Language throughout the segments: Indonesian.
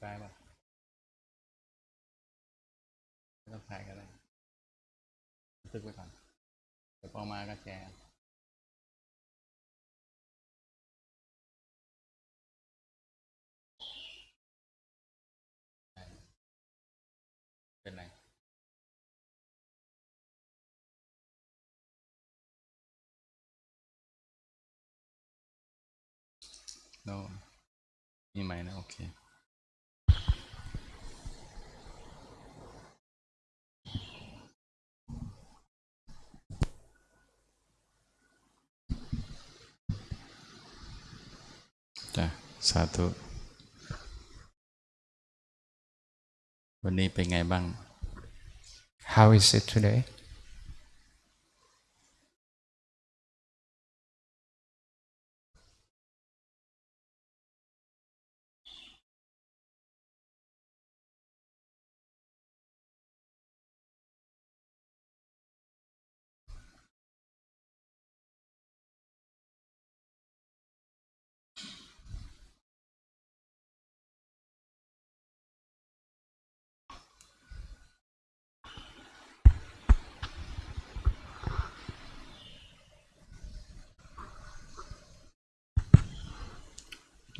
ฟป่ะไม่ต้องถ่ายก็ได้ตึกไว้ก่อนเดี๋ยวพอมาก็แชร์เป็นไร no มีไหมนะ โอเค จ้ะ สาธุ วันนี้เป็นไงบ้าง How is it today?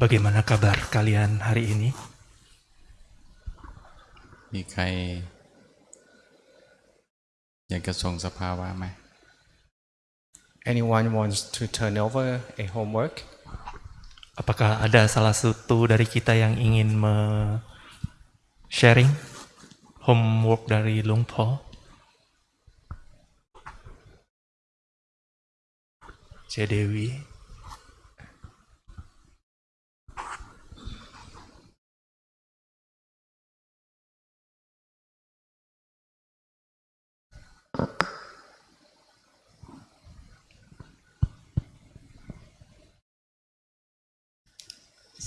Bagaimana kabar kalian hari ini? มีใคร อยากจะส่งสภาวะไหม Anyone wants to turn over a homework? Apakah ada salah satu dari kita yang ingin me- sharing homework dari Lung Po? Dewi,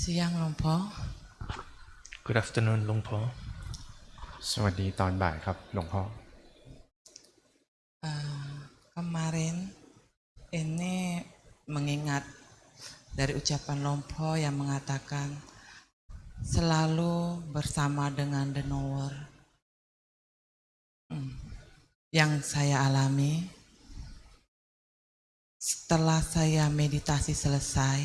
Siang Lompo, good afternoon Lung Po. สวัสดีตอนบ่ายครับหลวงพ่อ Eh, kemarin ini mengingat dari ucapan Lompo yang mengatakan selalu bersama dengan the knower. Hmm. Yang saya alami setelah saya meditasi selesai,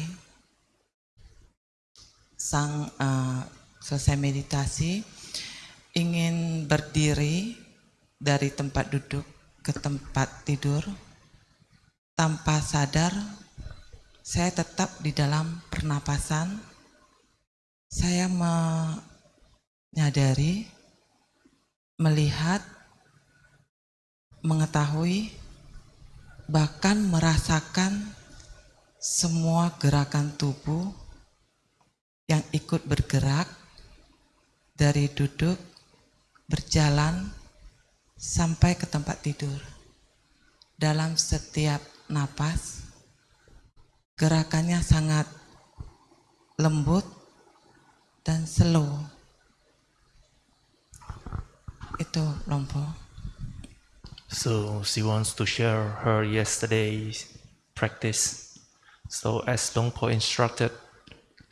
sang eh, selesai meditasi ingin berdiri dari tempat duduk ke tempat tidur. Tanpa sadar saya tetap di dalam pernapasan. Saya menyadari melihat mengetahui bahkan merasakan semua gerakan tubuh yang ikut bergerak dari duduk berjalan sampai ke tempat tidur. Dalam setiap napas, gerakannya sangat lembut dan slow. Itu Lompo. So she wants to share her yesterday's practice. So as Lung Po instructed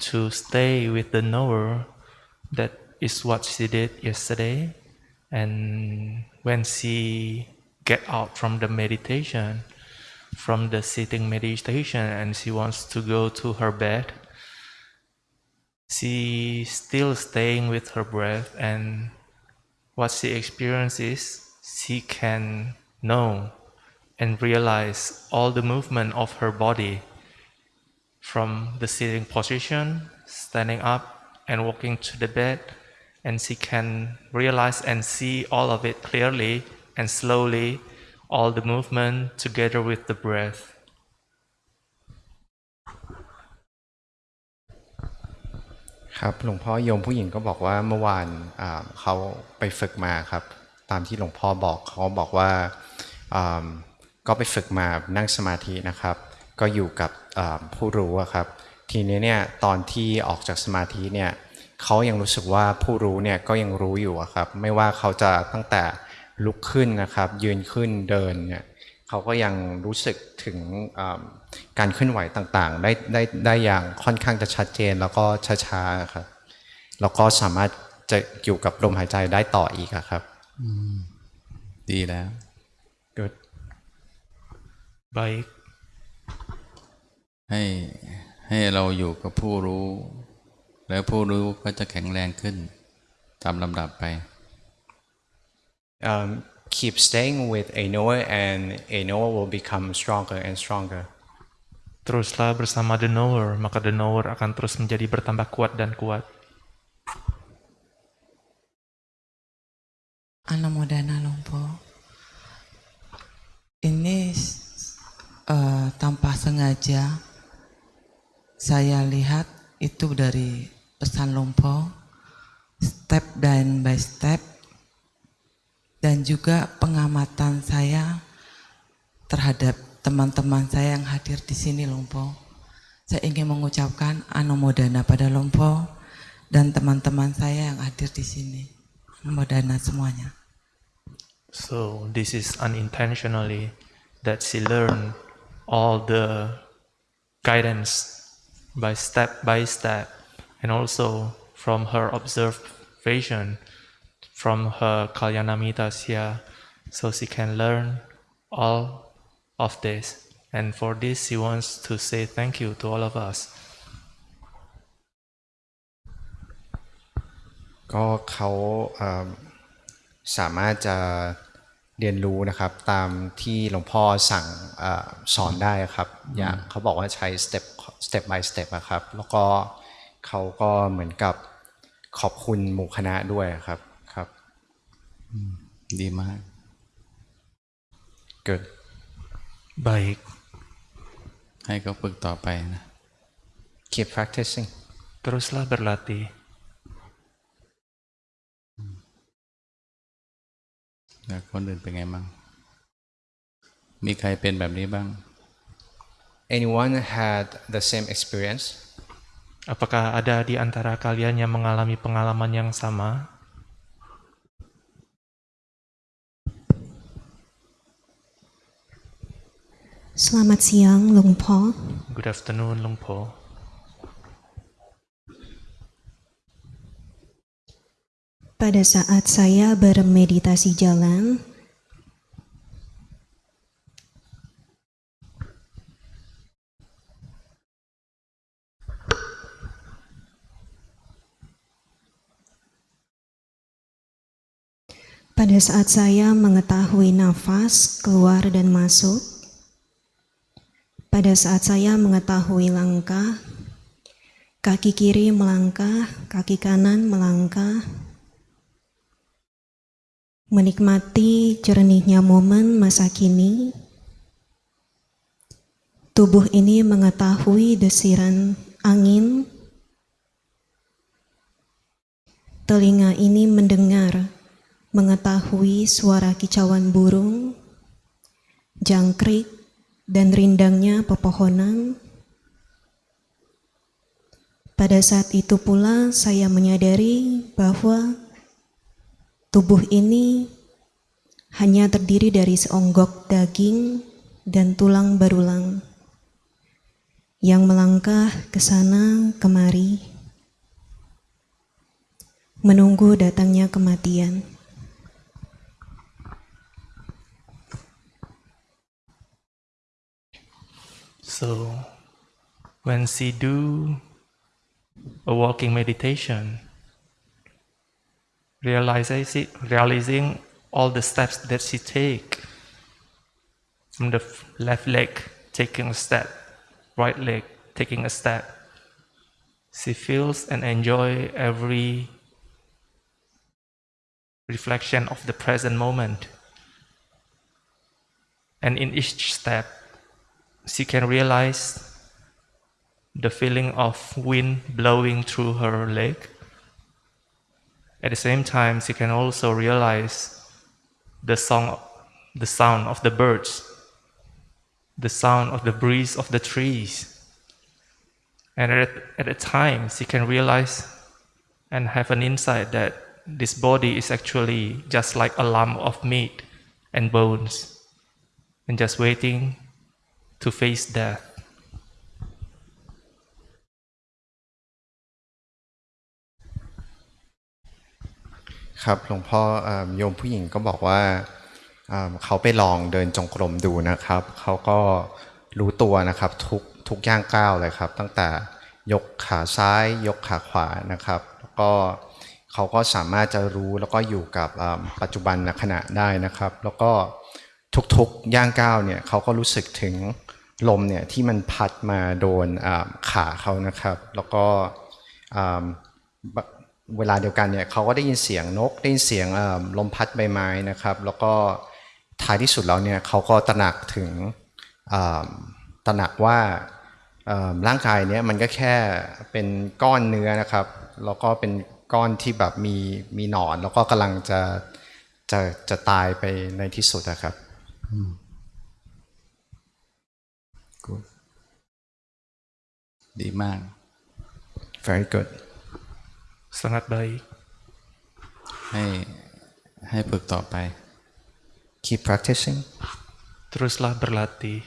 to stay with the knower, that is what she did yesterday. And when she get out from the meditation, from the sitting meditation, and she wants to go to her bed, she still staying with her breath. And what she experiences, she can know and realize all the movement of her body from the sitting position, standing up, and walking to the bed, and she can realize and see all of it clearly and slowly, all the movement together with the breath. ครับหลวงพ่อโยมผู้หญิงก็บอกว่าเมื่อวานเขาไปฝึกมาครับ ตามที่หลวงพ่อบอกเขาบอกว่าก็ไปฝึกมานั่งสมาธินะครับ ก็อยู่กับ ผู้รู้อะครับ ทีนี้เนี่ยตอนที่ออกจากสมาธิเนี่ยเขายังรู้สึกว่าผู้รู้เนี่ยก็ยังรู้อยู่อะครับ ไม่ว่าเขาจะตั้งแต่ลุกขึ้นนะครับ ยืนขึ้นเดินเนี่ยเขาก็ยังรู้สึกถึงอ่าการเคลื่อนไหวต่างๆ ได้ได้ได้อย่างค่อนข้างจะชัดเจนแล้วก็ช้าๆครับแล้วก็สามารถจะอยู่กับลมหายใจได้ต่ออีกอะครับดีแล้ว good Baik. ให้ให้เราอยู่กับผู้รู้ แล้วผู้รู้ก็จะแข็งแรงขึ้น ตามลำดับไป um, keep staying with a knower and a knower will become stronger and stronger Teruslah bersama the knower, maka the knower akan terus menjadi bertambah kuat dan kuat. Anamodana Lompo. Ini eh, tanpa sengaja saya lihat itu dari pesan Lompo, step dan by step, dan juga pengamatan saya terhadap teman-teman saya yang hadir di sini Lompo. Saya ingin mengucapkan Anumodana pada Lompo dan teman-teman saya yang hadir di sini. Anumodana semuanya. So this is unintentionally that she learned all the guidance by step by step and also from her observation from her Kalyanamitas here so she can learn all of this and for this she wants to say thank you to all of us ก็เขาเอิ่มสามารถจะเรียนรู้นะครับตามที่หลวงพ่อสั่งเออสอนได้ครับ อย่างเขาบอกว่าใช้ step step by step อะครับ แล้วก็เขาก็เหมือนกับขอบคุณหมู่คณะด้วยครับครับดีมาก good baik ให้เขาฝึกต่อไปนะ keep practicing teruslah berlatih แล้วคนอื่นเป็นไงบ้าง มีใครเป็นแบบนี้บ้าง anyone had the same experience? Apakah ada di antara kalian yang mengalami pengalaman yang sama? Selamat siang, Lung Po. good afternoon Lungpo Pada saat saya bermeditasi jalan, pada saat saya mengetahui nafas keluar dan masuk, pada saat saya mengetahui langkah, kaki kiri melangkah, kaki kanan melangkah, menikmati jernihnya momen masa kini, tubuh ini mengetahui desiran angin, telinga ini mendengar, mengetahui suara kicauan burung, jangkrik, dan rindangnya pepohonan. Pada saat itu pula saya menyadari bahwa tubuh ini hanya terdiri dari seonggok daging dan tulang berulang yang melangkah ke sana kemari menunggu datangnya kematian. So, when she do a walking meditation, realizing, realizing all the steps that she take, from the left leg taking a step, right leg taking a step, she feels and enjoy every reflection of the present moment. And in each step, she can realize the feeling of wind blowing through her leg. At the same time, she can also realize the song, the sound of the birds, the sound of the breeze of the trees. And at, at a time, she can realize and have an insight that this body is actually just like a lump of meat and bones, and just waiting to face death. ครับหลวงพ่อโยมผู้หญิงก็บอกว่าเขาไปลองเดินจงกรมดูนะครับ เขาก็รู้ตัวนะครับทุกทุกย่างก้าวเลยครับ ตั้งแต่ยกขาซ้าย ยกขาขวานะครับ แล้วก็เขาก็สามารถจะรู้แล้วก็อยู่กับปัจจุบันขณะได้นะครับ แล้วก็ทุกๆย่างก้าวเนี่ยเขาก็รู้สึกถึง ลมเนี่ยที่มันพัดมาโดนขาเขานะครับ แล้วก็เวลาเดียวกันเนี่ยเขาก็ได้ยินเสียงนกได้ยินเสียงลมพัดใบไม้นะครับ แล้วก็ท้ายที่สุดแล้วเนี่ยเขาก็ตระหนักถึงตระหนักว่าร่างกายเนี่ยมันก็แค่เป็นก้อนเนื้อนะครับ แล้วก็เป็นก้อนที่แบบมีมีหนอน แล้วก็กำลังจะจะจะตายไปในที่สุดนะครับ Good ดีมาก very good sangat baik ให้ให้ฝึกต่อไป keep practicing teruslah berlatih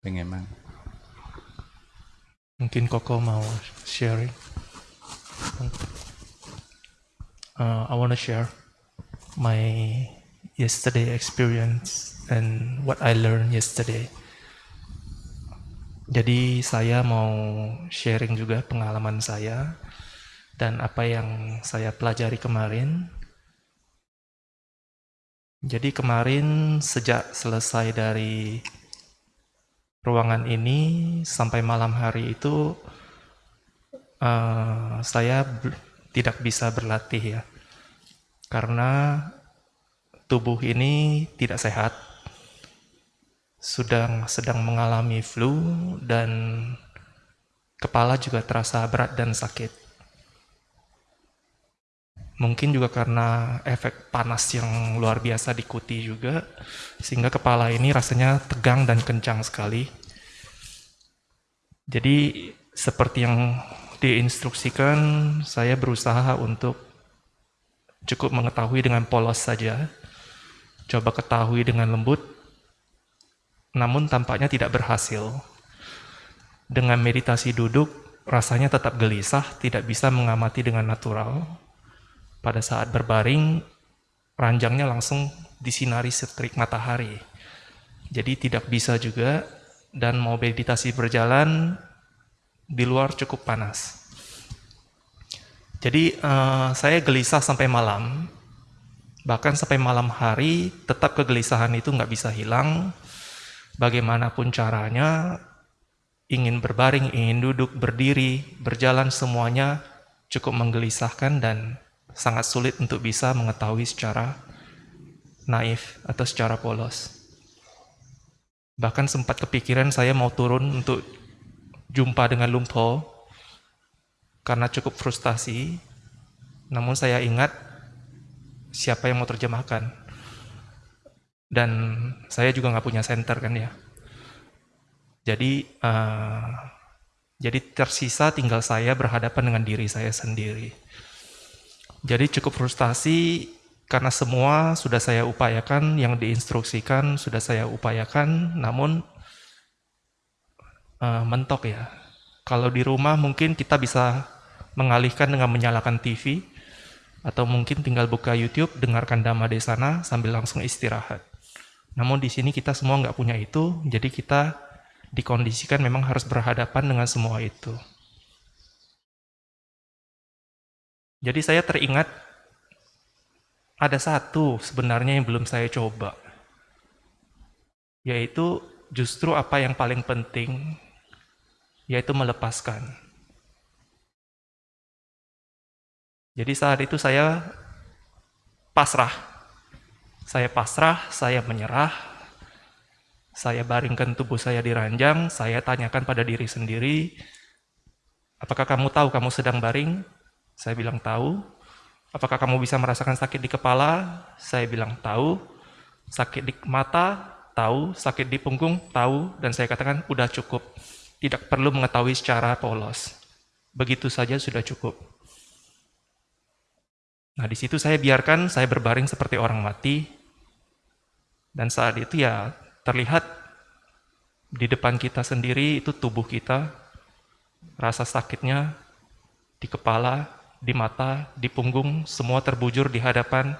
เป็นไงบ้าง Mungkin Koko mau sharing. Uh, I want to share my yesterday experience and what I learned yesterday. Jadi saya mau sharing juga pengalaman saya dan apa yang saya pelajari kemarin. Jadi kemarin sejak selesai dari ruangan ini sampai malam hari itu uh, saya tidak bisa berlatih ya. Karena tubuh ini tidak sehat. Sedang sedang mengalami flu dan kepala juga terasa berat dan sakit. Mungkin juga karena efek panas yang luar biasa diikuti juga sehingga kepala ini rasanya tegang dan kencang sekali. Jadi seperti yang diinstruksikan saya berusaha untuk cukup mengetahui dengan polos saja coba ketahui dengan lembut namun tampaknya tidak berhasil dengan meditasi duduk rasanya tetap gelisah tidak bisa mengamati dengan natural pada saat berbaring, ranjangnya langsung disinari setrik matahari. Jadi tidak bisa juga, dan mau meditasi berjalan, di luar cukup panas. Jadi eh, saya gelisah sampai malam, bahkan sampai malam hari, tetap kegelisahan itu nggak bisa hilang. Bagaimanapun caranya, ingin berbaring, ingin duduk, berdiri, berjalan semuanya cukup menggelisahkan dan sangat sulit untuk bisa mengetahui secara naif atau secara polos. Bahkan sempat kepikiran saya mau turun untuk jumpa dengan Lumpo karena cukup frustasi. Namun saya ingat siapa yang mau terjemahkan. Dan saya juga nggak punya center kan ya. Jadi eh, jadi tersisa tinggal saya berhadapan dengan diri saya sendiri. Jadi cukup frustasi karena semua sudah saya upayakan, yang diinstruksikan sudah saya upayakan, namun eh, mentok ya. Kalau di rumah mungkin kita bisa mengalihkan dengan menyalakan TV, atau mungkin tinggal buka YouTube, dengarkan Dhamma Desana sambil langsung istirahat. Namun di sini kita semua nggak punya itu, jadi kita dikondisikan memang harus berhadapan dengan semua itu. Jadi saya teringat ada satu sebenarnya yang belum saya coba. Yaitu justru apa yang paling penting yaitu melepaskan. Jadi saat itu saya pasrah. Saya pasrah, saya menyerah. Saya baringkan tubuh saya di ranjang, saya tanyakan pada diri sendiri, apakah kamu tahu kamu sedang baring? Saya bilang tahu. Apakah kamu bisa merasakan sakit di kepala? Saya bilang tahu. Sakit di mata? Tahu. Sakit di punggung? Tahu. Dan saya katakan, udah cukup. Tidak perlu mengetahui secara polos. Begitu saja sudah cukup. Nah, di situ saya biarkan saya berbaring seperti orang mati. Dan saat itu ya terlihat di depan kita sendiri itu tubuh kita, rasa sakitnya di kepala, di mata, di punggung, semua terbujur di hadapan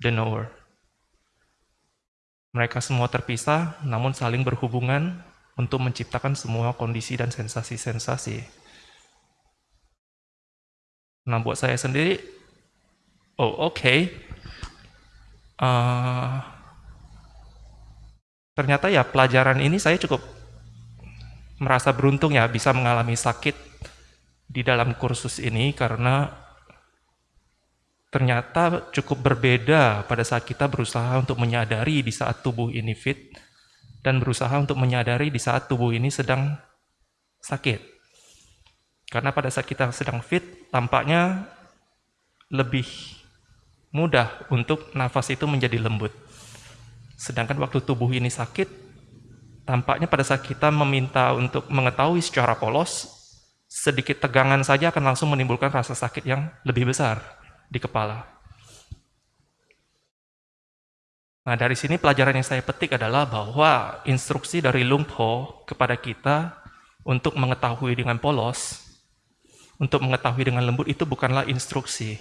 the knower. Mereka semua terpisah, namun saling berhubungan untuk menciptakan semua kondisi dan sensasi-sensasi. Nah, buat saya sendiri, oh oke, okay. uh, ternyata ya pelajaran ini saya cukup merasa beruntung ya bisa mengalami sakit di dalam kursus ini karena ternyata cukup berbeda pada saat kita berusaha untuk menyadari di saat tubuh ini fit dan berusaha untuk menyadari di saat tubuh ini sedang sakit. Karena pada saat kita sedang fit, tampaknya lebih mudah untuk nafas itu menjadi lembut. Sedangkan waktu tubuh ini sakit, tampaknya pada saat kita meminta untuk mengetahui secara polos, sedikit tegangan saja akan langsung menimbulkan rasa sakit yang lebih besar di kepala. Nah, dari sini pelajaran yang saya petik adalah bahwa instruksi dari Lungpo kepada kita untuk mengetahui dengan polos, untuk mengetahui dengan lembut itu bukanlah instruksi.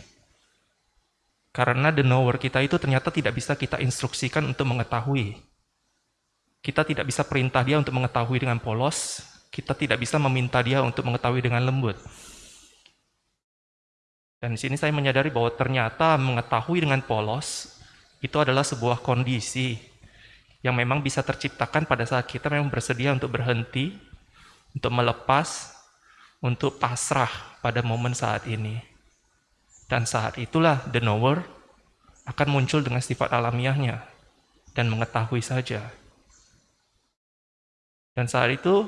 Karena the knower kita itu ternyata tidak bisa kita instruksikan untuk mengetahui. Kita tidak bisa perintah dia untuk mengetahui dengan polos, kita tidak bisa meminta dia untuk mengetahui dengan lembut. Dan di sini saya menyadari bahwa ternyata mengetahui dengan polos itu adalah sebuah kondisi yang memang bisa terciptakan pada saat kita memang bersedia untuk berhenti, untuk melepas, untuk pasrah pada momen saat ini. Dan saat itulah the knower akan muncul dengan sifat alamiahnya dan mengetahui saja. Dan saat itu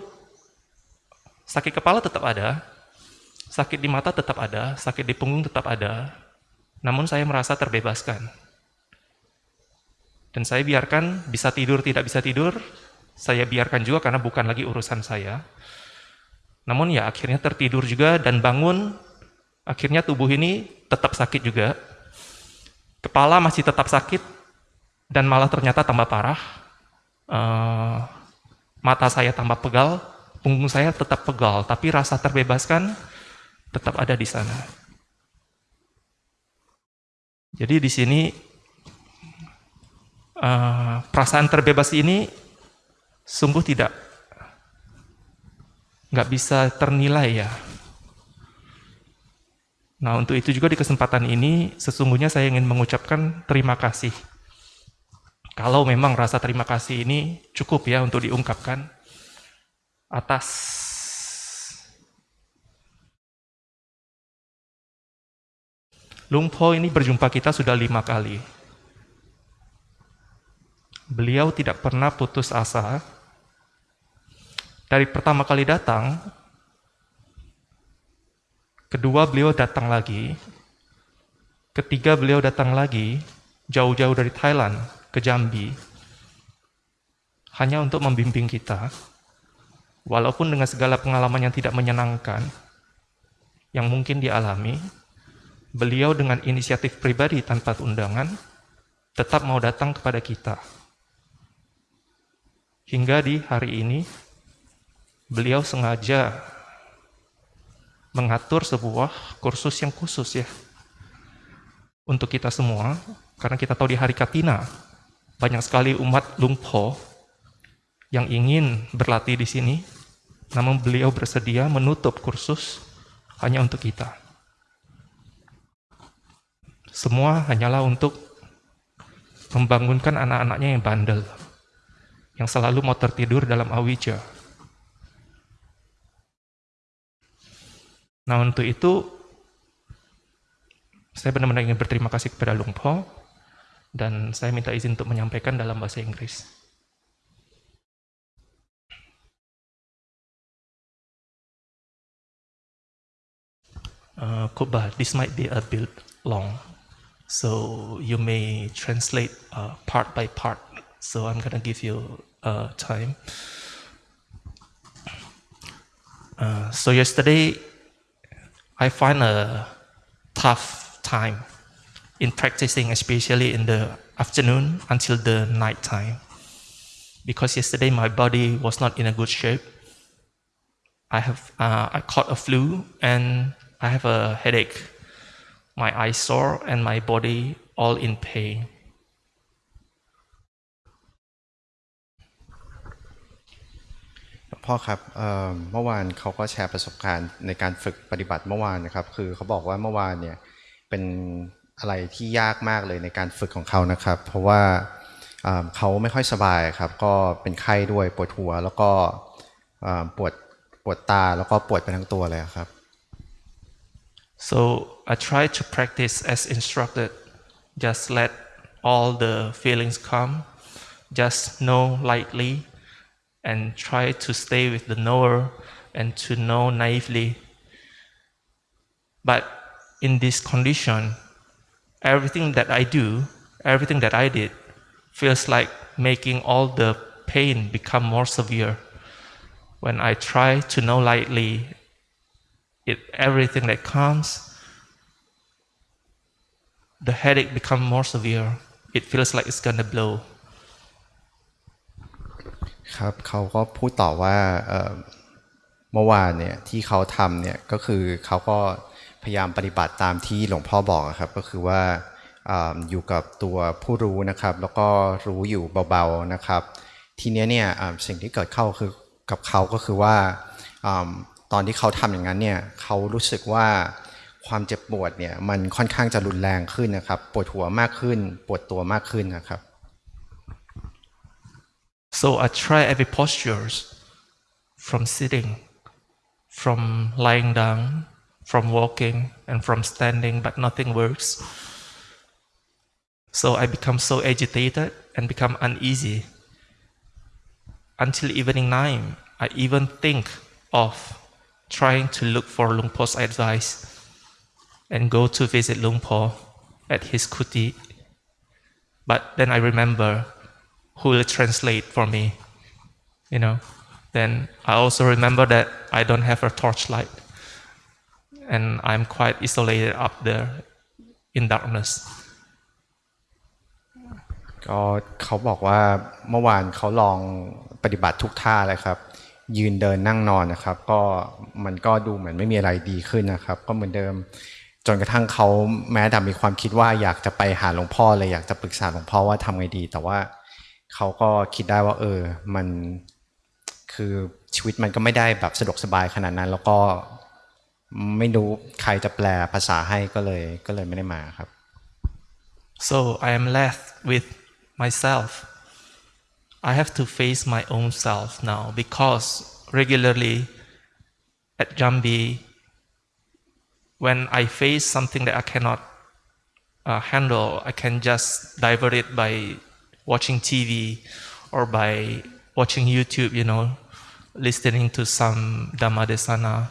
sakit kepala tetap ada, Sakit di mata tetap ada, sakit di punggung tetap ada, namun saya merasa terbebaskan. Dan saya biarkan bisa tidur, tidak bisa tidur, saya biarkan juga karena bukan lagi urusan saya. Namun ya akhirnya tertidur juga dan bangun, akhirnya tubuh ini tetap sakit juga. Kepala masih tetap sakit, dan malah ternyata tambah parah. Uh, mata saya tambah pegal, punggung saya tetap pegal, tapi rasa terbebaskan tetap ada di sana. Jadi di sini uh, perasaan terbebas ini sungguh tidak nggak bisa ternilai ya. Nah untuk itu juga di kesempatan ini sesungguhnya saya ingin mengucapkan terima kasih. Kalau memang rasa terima kasih ini cukup ya untuk diungkapkan atas Lungpo ini berjumpa kita sudah lima kali. Beliau tidak pernah putus asa. Dari pertama kali datang, kedua beliau datang lagi, ketiga beliau datang lagi, jauh-jauh dari Thailand ke Jambi, hanya untuk membimbing kita, walaupun dengan segala pengalaman yang tidak menyenangkan, yang mungkin dialami, beliau dengan inisiatif pribadi tanpa undangan tetap mau datang kepada kita. Hingga di hari ini, beliau sengaja mengatur sebuah kursus yang khusus ya untuk kita semua, karena kita tahu di hari Katina banyak sekali umat Lungpo yang ingin berlatih di sini, namun beliau bersedia menutup kursus hanya untuk kita. Semua hanyalah untuk membangunkan anak-anaknya yang bandel, yang selalu mau tertidur dalam awija. Nah untuk itu, saya benar-benar ingin berterima kasih kepada Lung Po, dan saya minta izin untuk menyampaikan dalam bahasa Inggris. Uh, Kuba, this might be a bit long. So you may translate uh, part by part. So I'm gonna give you uh, time. Uh, so yesterday, I find a tough time in practicing, especially in the afternoon until the night time. Because yesterday my body was not in a good shape. I have uh, I caught a flu and I have a headache. My eyes sore and my body all in pain. พ่อครับเเมื่อวานเขาก็แชร์ประสบการณ์ในการฝึกปฏิบัติเมื่อวานนะครับ คือเขาบอกว่าเมื่อวานเนี่ยเป็นอะไรที่ยากมากเลยในการฝึกของเขานะครับ เพราะว่าเขาไม่ค่อยสบายครับ ก็เป็นไข้ด้วยปวดหัว แล้วก็ปวดปวดตาแล้วก็ปวดไปทั้งตัวเลยครับ So I try to practice as instructed. Just let all the feelings come. Just know lightly and try to stay with the knower and to know naively. But in this condition, everything that I do, everything that I did, feels like making all the pain become more severe. When I try to know lightly, it everything that comes the headache become more severe it feels like it's gonna blow ครับเขาก็พูดต่อว่าเมื่อวานเนี่ยที่เขาทำเนี่ยก็คือเขาก็พยายามปฏิบัติตามที่หลวงพ่อบอกครับ ก็คือว่าออยู่กับตัวผู้รู้นะครับ แล้วก็รู้อยู่เบาๆนะครับ ทีนี้เนี่ยสิ่งที่เกิดเข้าคือกับเขาก็คือว่าอตอนที่เขาทำอย่างนั้นเนี่ยเขารู้สึกว่าความเจ็บปวดเนี่ยมันค่อนข้างจะรุนแรงขึ้นนะครับ ปวดหัวมากขึ้น ปวดตัวมากขึ้นนะครับ so i try every postures from sitting from lying down from walking and from standing but nothing works so i become so agitated and become uneasy until evening time i even think of trying to look for Luang Por's advice and go to visit Luang Por at his kuti. But then I remember who will translate for me, you know. Then I also remember that I don't have a torchlight and I'm quite isolated up there in darkness. ก็เขาบอกว่าเมื่อวานเขาลองปฏิบัติทุกท่าเลยครับ ยืนเดินนั่งนอนนะครับ ก็มันก็ดูเหมือนไม่มีอะไรดีขึ้นนะครับ ก็เหมือนเดิมจนกระทั่งเขาแม้แต่มีความคิดว่าอยากจะไปหาหลวงพ่อเลยอยากจะปรึกษาหลวงพ่อว่าทำไงดี แต่ว่า เขาก็คิดได้ว่า เออ มันคือชีวิตมันก็ไม่ได้แบบสะดวกสบายขนาดนั้น แล้วก็ไม่รู้ใครจะแปลภาษาให้ก็เลยก็เลยไม่ได้มาครับ So I am left with myself. I have to face my own self now because regularly at Jambi, when I face something that I cannot uh, handle, I can just divert it by watching TV or by watching YouTube, you know, listening to some Dhammadesana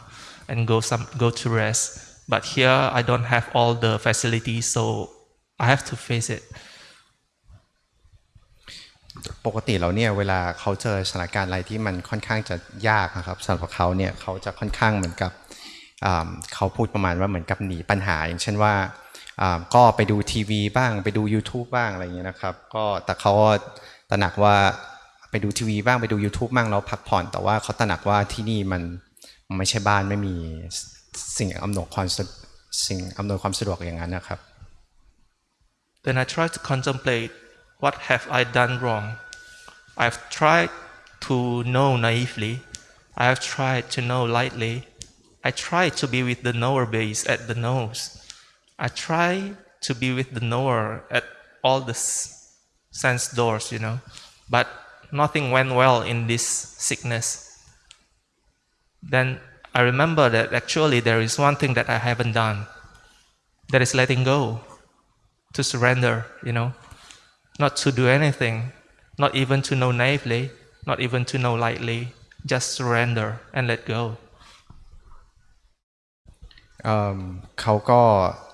and go some go to rest. But here I don't have all the facilities, so I have to face it. ปกติแล้วเนี่ยเวลาเขาเจอสถานการณ์อะไรที่มันค่อนข้างจะยากนะครับสำหรับเขาเนี่ยเขาจะค่อนข้างเหมือนกับอ่าเขาพูดประมาณว่าเหมือนกับหนีปัญหา อย่างเช่นว่าอ่า ก็ไปดูทีวีบ้าง ไปดู YouTube บ้างอะไรอย่างเงี้ยนะครับ ก็แต่เขาตระหนักว่าไปดูทีวีบ้างไปดู YouTube บ้างแล้วพักผ่อน แต่ว่าเขาตระหนักว่าที่นี่มันไม่ใช่บ้านไม่มีสิ่งอำนวยความสิ่งอำนวยความสะดวกอย่างนั้นนะครับ Then I try to contemplate what have I done wrong. I've tried to know naively. I have tried to know lightly. I try to be with the knower base at the nose. I try to be with the knower at all the sense doors, you know. But nothing went well in this sickness. Then I remember that actually there is one thing that I haven't done. That is letting go to surrender, you know, not to do anything, not even to know naively, not even to know lightly, just surrender and let go. เเขาก็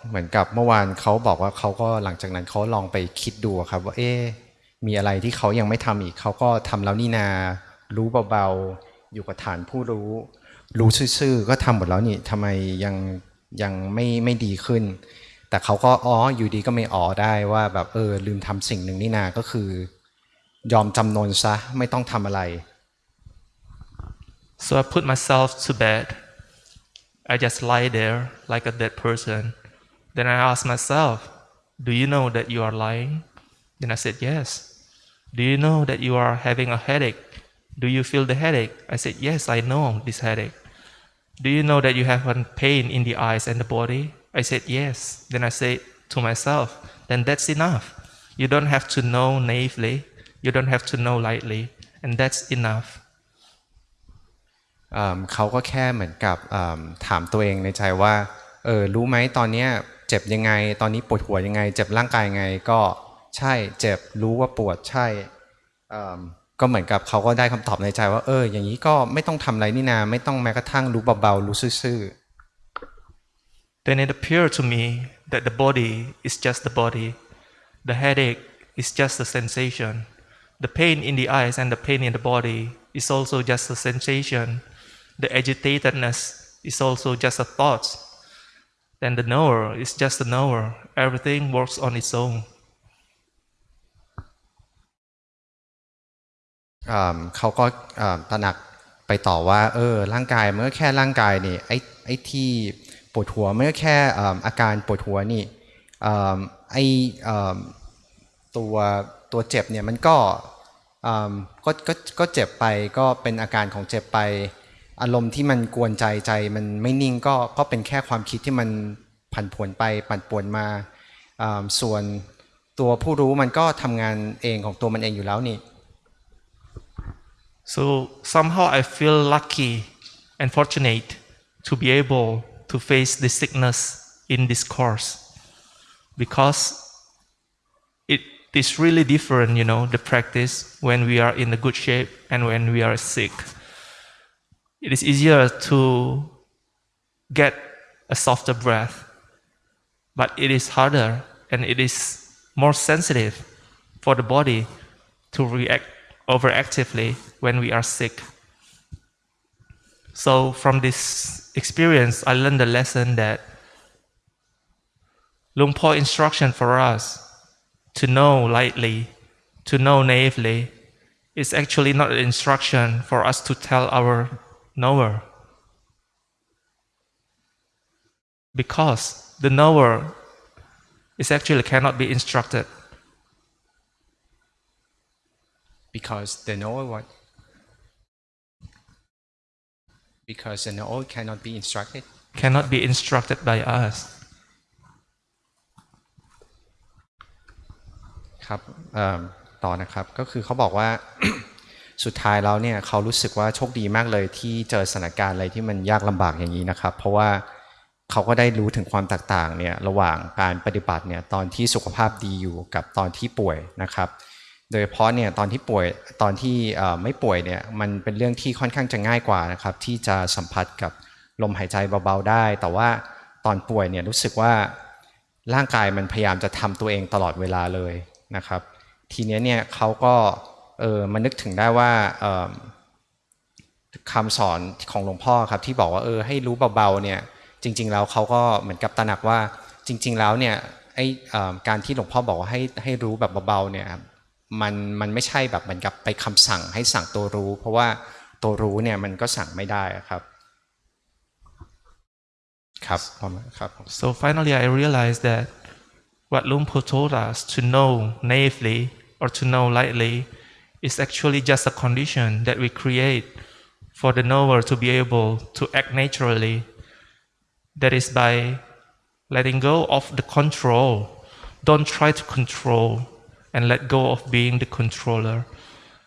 เหมือนกับเมื่อวานเขาบอกว่าเขาก็หลังจากนั้นเขาลองไปคิดดูครับว่าเอ๊มีอะไรที่เขายังไม่ทำอีกเขาก็ทำแล้วนี่นา รู้เบาๆ อยู่กับฐานผู้รู้ รู้ซื่อๆก็ทำหมดแล้วนี่ทำไมยังยังไม่ไม่ดีขึ้น แต่เขาก็อ๋ออยู่ดีก็ไม่อ๋อได้ว่าแบบเออลืมทำสิ่งหนึ่งนี่นาก็คือ ยอมจำนนซะไม่ต้องทำอะไร So I put myself to bed. I just lie there like a dead person. Then I asked myself, Do you know that you are lying? Then I said, Yes. Do you know that you are having a headache? Do you feel the headache? I said, Yes, I know this headache. Do you know that you have a pain in the eyes and the body? I said, Yes. Then I said to myself, Then that's enough. You don't have to know naively, you don't have to know lightly, and that's enough. เเขาก็แค่เหมือนกับถามตัวเองในใจว่าเออรู้ไหมตอนนี้เจ็บยังไง ตอนนี้ปวดหัวยังไง เจ็บร่างกายยังไง ก็ใช่เจ็บรู้ว่าปวดใช่ก็เหมือนกับเขาก็ได้คำตอบในใจว่าเออ อย่างนี้ก็ไม่ต้องทำอะไรนี่นาไม่ต้องแม้กระทั่งรู้เบาๆรู้ซื่อ Then it appeared to me that the body is just the body, the headache is just a sensation, the pain in the eyes and the pain in the body is also just a sensation, the agitatedness is also just a thought. Then the knower is just a knower, everything works on its own. เขาก็ตระหนักไปต่อว่าเออร่างกายมันก็แค่ร่างกายนี่ไอ้ไอ้ที่ปวดหัวมันก็แค่อาการปวดหัวนี่ไอ้ตัวตัวเจ็บเนี่ยมันก็ก็ก็เจ็บไปก็เป็นอาการของเจ็บไป อารมณ์ที่มันกวนใจใจมันไม่นิ่งก็ก็เป็นแค่ความคิดที่มันผันผวนไปปั่นป่วนมาส่วนตัวผู้รู้มันก็ทำงานเองของตัวมันเองอยู่แล้วนี่ So somehow I feel lucky and fortunate to be able to face this sickness in this course because it is really different, you know, the practice when we are in a good shape and when we are sick. It is easier to get a softer breath, but it is harder and it is more sensitive for the body to react overactively when we are sick. So, from this experience, I learned the lesson that Luang Por instruction for us to know lightly, to know naively, is actually not an instruction for us to tell our knower. Because the knower is actually cannot be instructed. Because the knower what? Because the knower cannot be instructed. cannot be instructed by us. ครับเอิ่มต่อนะครับ ก็คือเขาบอกว่า สุดท้ายแล้วเนี่ยเขารู้สึกว่าโชคดีมากเลยที่เจอสถานการณ์อะไรที่มันยากลำบากอย่างนี้นะครับ เพราะว่าเขาก็ได้รู้ถึงความแตกต่างเนี่ยระหว่างการปฏิบัติเนี่ยตอนที่สุขภาพดีอยู่กับตอนที่ป่วยนะครับ โดยเฉพาะเนี่ยตอนที่ป่วยตอนที่ไม่ป่วยเนี่ยมันเป็นเรื่องที่ค่อนข้างจะง่ายกว่านะครับที่จะสัมผัสกับลมหายใจเบาๆได้ แต่ว่าตอนป่วยเนี่ยรู้สึกว่าร่างกายมันพยายามจะทำตัวเองตลอดเวลาเลยนะครับ ทีนี้เนี่ยเขาก็เเออมานึกถึงได้ว่าคำสอนของหลวงพ่อครับที่บอกว่าเออให้รู้เบาๆเนี่ยจริง ๆ แล้วเขาก็เหมือนกับตระหนักว่าจริง ๆ แล้วเนี่ยไออ่อการที่หลวงพ่อบอกว่าให้ให้รู้แบบเบาๆเนี่ยมันมันไม่ใช่แบบเหมือนกับไปคำสั่งให้สั่งตัวรู้ เพราะว่าตัวรู้เนี่ยมันก็สั่งไม่ได้ครับ ครับประมาครับ So finally, I realized that what Luang Por told us to know naively or to know lightly is actually just a condition that we create for the knower to be able to act naturally. That is by letting go of the control. Don't try to control and let go of being the controller.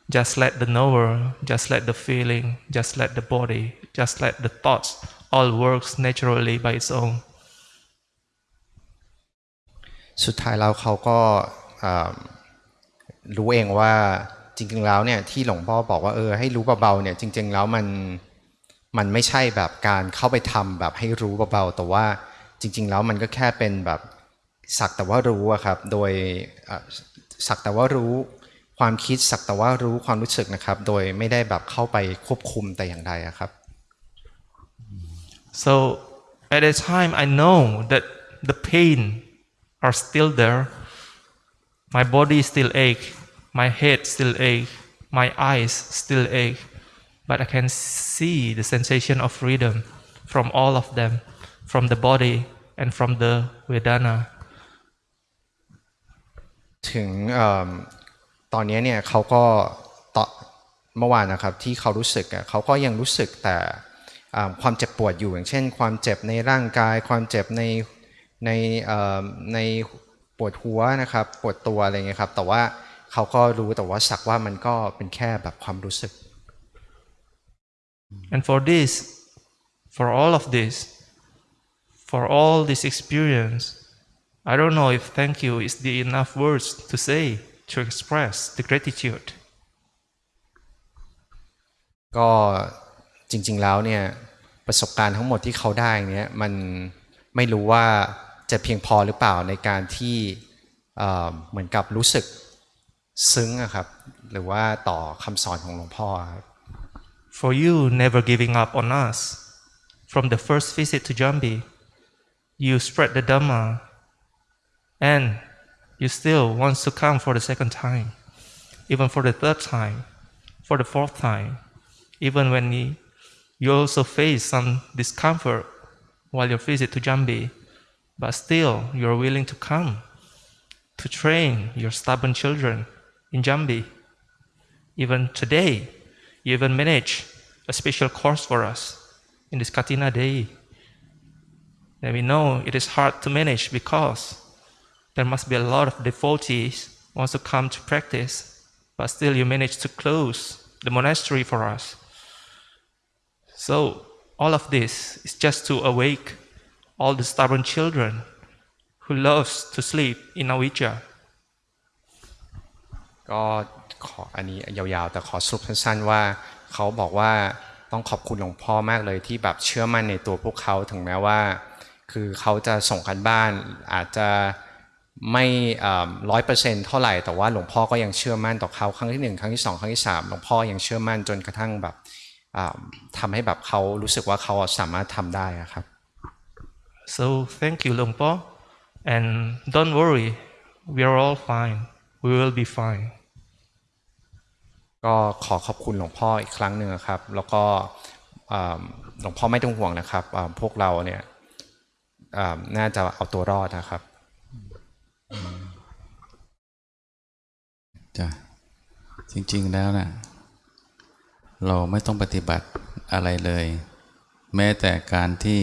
Just let the knower, just let the feeling, just let the body, just let the thoughts all works naturally by its own. สุดท้ายแล้วเขาก็อ่ารู้เองว่าจ ริง ๆ แล้วเนี่ยที่หลวงพ่อบอกว่าเออให้รู้เบาๆเนี่ยจริง ๆ แล้วมันมันไม่ใช่แบบการเข้าไปทำแบบให้รู้เบาๆแต่ว่าจริง ๆ แล้วมันก็แค่เป็นแบบสักแต่ว่ารู้อะครับโดยสักแต่ว่ารู้ความคิดสักแต่ว่ารู้ความรู้สึกนะครับ โดยไม่ได้แบบเข้าไปควบคุมแต่อย่างใดอะครับ So at that time, I know that the pain are still there. My body still ache, my head still ache, my eyes still ache, but I can see the sensation of freedom from all of them, from the body and from the Vedana. ถึงอตอนนี้เนี่ยเขาก็เมื่อวานนะครับที่เขารู้สึกเขาก็ยังรู้สึกแต่ความเจ็บปวดอยู่อย่างเช่น ความเจ็บในร่างกาย ความเจ็บในในในปวดหัวนะครับปวดตัวอะไรเงี้ยครับแต่ว่า เขาก็รู้แต่ว่าสักว่ามันก็เป็นแค่แบบความรู้สึก And for this, for all of this, for all this experience, I don't know if thank you is the enough words to say to express the gratitude. ก็จริง ๆแล้วเนี่ยประสบการณ์ทั้งหมดที่เขาได้เนี่ยมันไม่รู้ว่าจะเพียงพอหรือเปล่าในการที่เอ่อเหมือนกับรู้สึก ซึ้งอะครับหรือว่าต่อคำสอนของหลวงพ่อครับ For you never giving up on us. From the first visit to Jambi, you spread the Dhamma and you still want to come for the second time, even for the third time, for the fourth time, even when you, you also face some discomfort while your visit to Jambi, but still you're willing to come to train your stubborn children in Jambi. Even today, you even manage a special course for us in this Katina Day. And we know it is hard to manage because there must be a lot of devotees wants to come to practice, but still you manage to close the monastery for us. So all of this is just to awake all the stubborn children who loves to sleep in Avijja. ก็ขออันนี้ยาวๆ แต่ขอสรุปสั้นๆว่าเขาบอกว่าต้องขอบคุณหลวงพ่อมากเลยที่แบบเชื่อมั่นในตัวพวกเขาถึงแม้ว่า คือเขาจะส่งกันบ้านอาจจะไม่ร้อยเปอร์เซ็นต์เท่าไหร่แต่ว่าหลวงพ่อก็ยังเชื่อมั่นต่อเขาครั้งที่หนึ่งครั้งที่สองครั้งที่สามหลวงพ่อยังเชื่อมั่นจนกระทั่งแบบอ่าทำให้แบบเขารู้สึกว่าเขาสามารถทำได้ครับ So thank you, Longpo. And don't worry, we are all fine. We will be fine. ก็ขอขอบคุณหลวงพ่ออีกครั้งหนึ่งครับ แล้วก็หลวงพ่อไม่ต้องห่วงนะครับ พวกเราเนี่ยน่าจะเอาตัวรอดนะครับจ้ะจริง ๆแล้วนะ่ะเราไม่ต้องปฏิบัติอะไรเลย แม้แต่การที่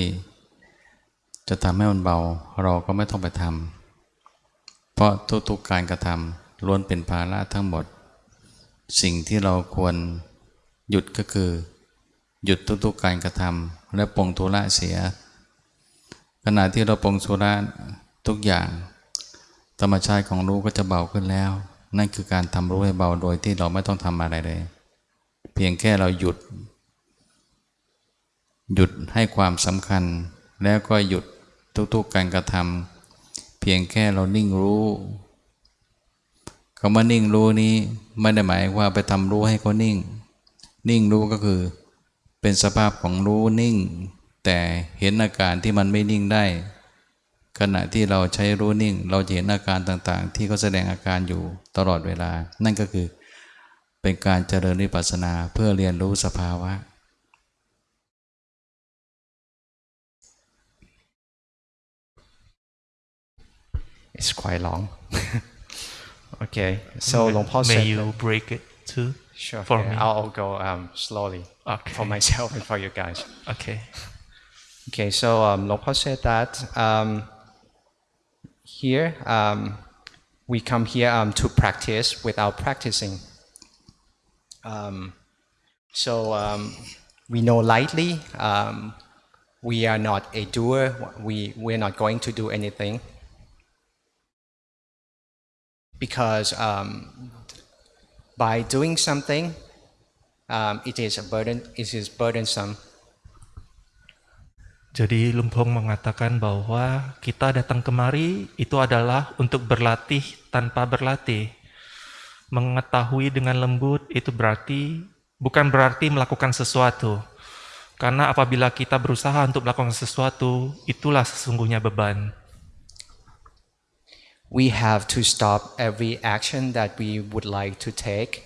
จะทำให้มันเบา เราก็ไม่ต้องไปทำเพราะทุกๆการกระทำล้วนเป็นภาระทั้งหมด สิ่งที่เราควรหยุดก็คือ หยุดทุกๆการกระทำและปรงทุระเสีย ขณะที่เราปรงทุระทุกอย่าง ธรรมชาติของรู้ก็จะเบาขึ้นแล้ว นั่นคือการทำรู้ให้เบาโดยที่เราไม่ต้องทำอะไรเลย เพียงแค่เราหยุด หยุดให้ความสำคัญ แล้วก็หยุดทุกๆการกระทำเพียงแค่เรานิ่งรู้ คำว่านิ่งรู้นี้ไม่ได้หมายว่าไปทำรู้ให้เขานิ่ง นิ่งรู้ก็คือ เป็นสภาพของรู้นิ่ง แต่เห็นอาการที่มันไม่นิ่งได้ ขณะที่เราใช้รู้นิ่ง เราจะเห็นอาการต่างๆ ที่เขาแสดงอาการอยู่ตลอดเวลา นั่นก็คือ เป็นการเจริญวิปัสสนาเพื่อเรียนรู้สภาวะ It's quite long Okay, so may, Long may said. May you break it too? Sure. For me? I'll go um, slowly okay. for myself and for you guys. Okay. Okay, so um, said that um, here um, we come here um, to practice without practicing. Um, so um, we know lightly, um, we are not a doer, we, we're not going to do anything. Because um, by doing something, um, it is a burden. It is burdensome. Jadi Lumpong mengatakan bahwa kita datang kemari itu adalah untuk berlatih tanpa berlatih. Mengetahui dengan lembut itu berarti bukan berarti melakukan sesuatu. Karena apabila kita berusaha untuk melakukan sesuatu, itulah sesungguhnya beban. We have to stop every action that we would like to take.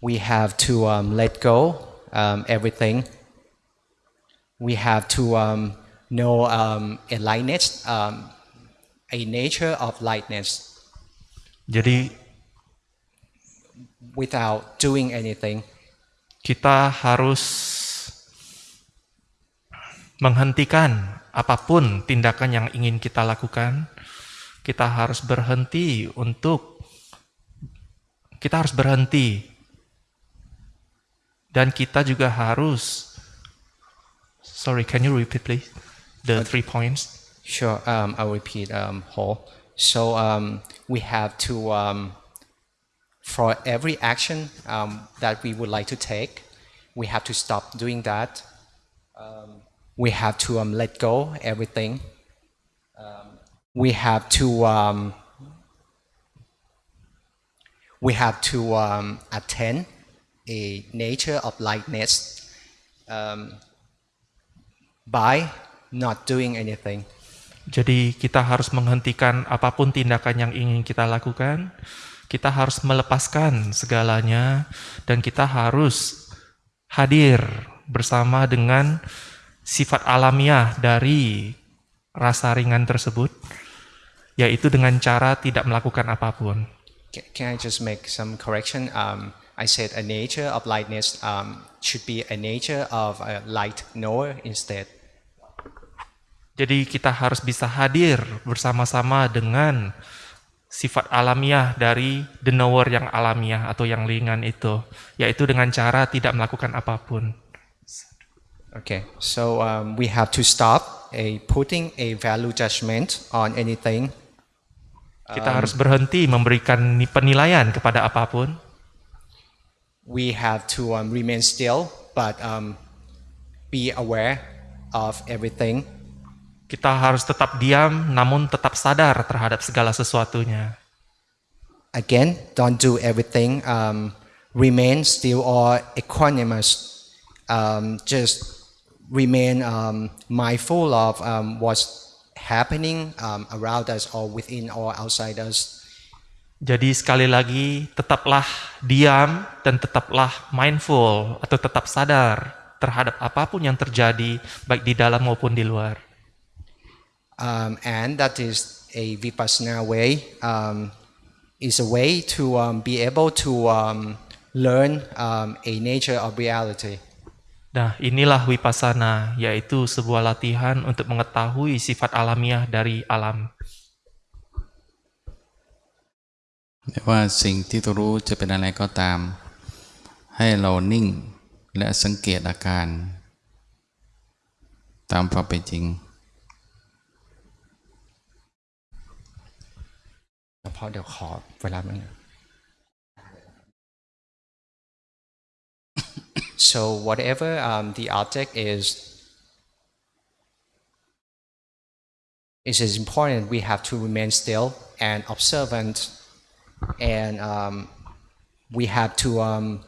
We have to um, let go um, everything. We have to um, know um, a lightness, um, a nature of lightness Jadi without doing anything. kita harus menghentikan apapun tindakan yang ingin kita lakukan. Kita harus berhenti untuk kita harus berhenti dan kita juga harus sorry can you repeat please the three points Sure, um, I'll repeat um, whole. So um, we have to, um, for every action um, that we would like to take, we have to stop doing that. Um, we have to um, let go everything. We have to um, we have to um, attend a nature of lightness um, by not doing anything. Jadi kita harus menghentikan apa pun tindakan yang ingin kita lakukan. Kita harus melepaskan segalanya dan kita harus hadir bersama dengan sifat alamiah dari rasa ringan tersebut, yaitu dengan cara tidak melakukan apa pun. Ca- Can I just make some correction? Um, I said a nature of lightness um, should be a nature of a light knower instead. Jadi kita harus bisa hadir bersama-sama dengan sifat alamiah dari the knower yang alamiah atau yang ringan itu, yaitu dengan cara tidak melakukan apa pun. Okay, so um, we have to stop a putting a value judgment on anything. Kita harus berhenti memberikan ni- penilaian kepada apa pun. We have to um, remain still, but um, be aware of everything. Kita harus tetap diam, namun tetap sadar terhadap segala sesuatunya. Again, don't do everything. Um, remain still or equanimous. Um, just remain um, mindful of um, what's happening um, around us or within or outside us. Jadi sekali lagi, tetaplah diam dan tetaplah mindful atau tetap sadar terhadap apapun yang terjadi, baik di dalam maupun di luar. Um, and that is a vipassana way. Um, is a way to um, be able to um, learn um, a nature of reality. Nah, inilah wipasana, yaitu sebuah latihan untuk mengetahui sifat alamiah dari alam. ไม่ว่าสิ่งที่ตัวรู้จะเป็นอะไรก็ตาม ให้เรานิ่งและสังเกตอาการ ตามความเป็นจริงเพราะเดี๋ยวขอเวลามัน so whatever um, the object is it is important we have to remain still and observant. And um, we have to um,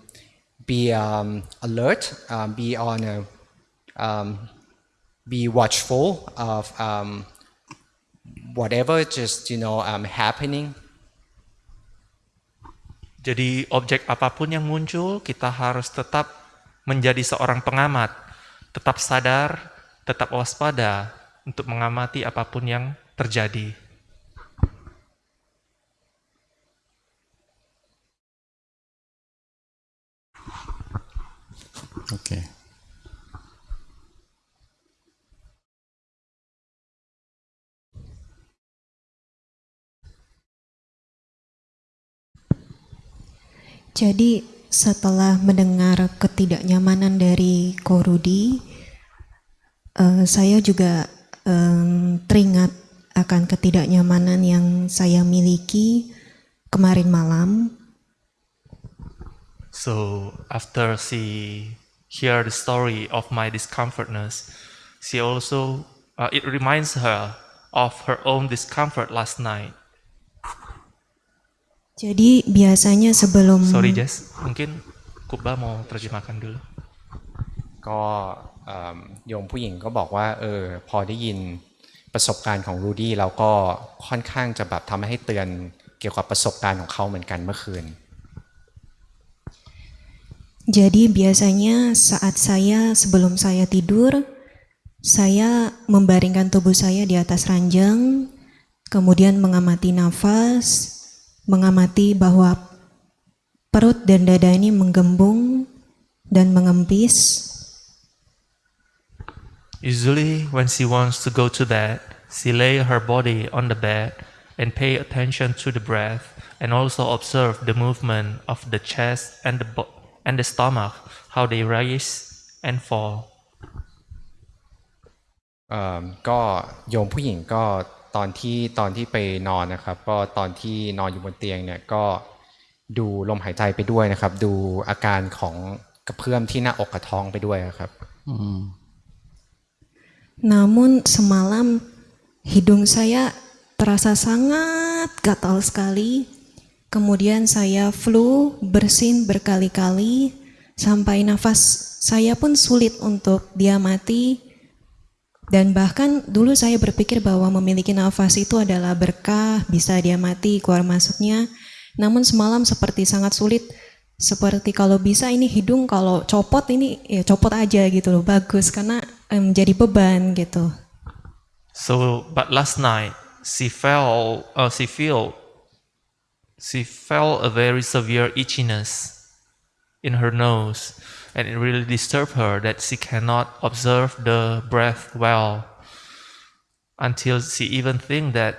be um, alert um, be on a um, be watchful of whatever just you know happening. Jadi objek apapun yang muncul, kita harus tetap menjadi seorang pengamat, tetap sadar, tetap waspada untuk mengamati apa pun yang terjadi. Oke. Jadi setelah mendengar ketidaknyamanan dari Korudi, eh, saya juga em, teringat akan ketidaknyamanan yang saya miliki kemarin malam. So after she hear the story of my discomfortness, she also uh, it reminds her of her own discomfort last night. Jadi biasanya sebelum Sorry Jess, mungkin Kuba mau terjemahkan dulu. ก็เอิ่มโยมผู้หญิงก็บอกว่าเออพอได้ยิน ประสบการณ์ของรูดี้แล้วก็ค่อนข้างจะแบบทำให้เตือนเกี่ยวกับประสบการณ์ของเขาเหมือนกันเมื่อคืน Jadi biasanya saat saya sebelum saya tidur, saya membaringkan tubuh saya di atas ranjang, kemudian mengamati nafas, mengamati bahwa perut dan dada ini menggembung dan mengempis. Usually, when she wants to go to bed, she lay her body on the bed and pay attention to the breath and also observe the movement of the chest and the, bo- and the stomach, how they rise and fall. เอ่อก็โยมผู้หญิงก็ ตอนที่ตอนที่ไปนอนนะครับ ก็ตอนที่นอนอยู่บนเตียงเนี่ยก็ดูลมหายใจไปด้วยนะครับ ดูอาการของกระเพื่อมที่หน้าอกกับท้องไปด้วยครับ Namun semalam hidung saya terasa sangat gatal sekali. Kemudian saya flu, bersin berkali-kali, sampai nafas saya pun sulit untuk diamati. Dan bahkan dulu saya berpikir bahwa memiliki nafas itu adalah berkah, bisa diamati keluar masuknya. Namun semalam seperti sangat sulit, seperti kalau bisa ini hidung kalau copot ini ya copot aja gitu loh, bagus karena em, jadi beban gitu. So, but last night she felt, uh, she feel, she felt a very severe itchiness in her nose, and it really disturbed her that she cannot observe the breath well. Until she even think that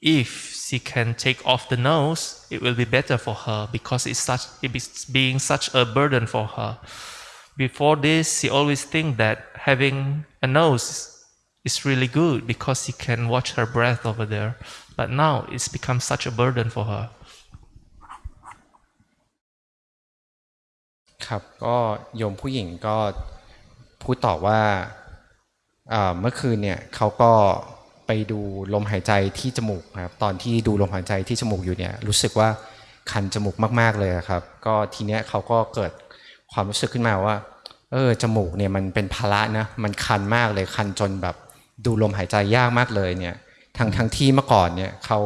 if she can take off the nose, it will be better for her because it's such it is being such a burden for her. Before this, she always think that having a nose is really good because she can watch her breath over there. But now it's become such a burden for her. ครับก็โยมผู้หญิงก็พูดต่อว่าเมื่อคืนเนี่ยเขาก็ไปดูลมหายใจที่จมูกครับตอนที่ดูลมหายใจที่จมูกอยู่เนี่ยรู้สึกว่าคันจมูกมาก ๆเลยครับ ก็ทีเนี้ยเขาก็เกิดความรู้สึกขึ้นมาว่าเออจมูกเนี่ยมันเป็นภาระนะมันคันมากเลยคันจนแบบดูลมหายใจยากมากเลยเนี่ยทั้งทั้งที่เมื่อก่อนเนี่ยเขา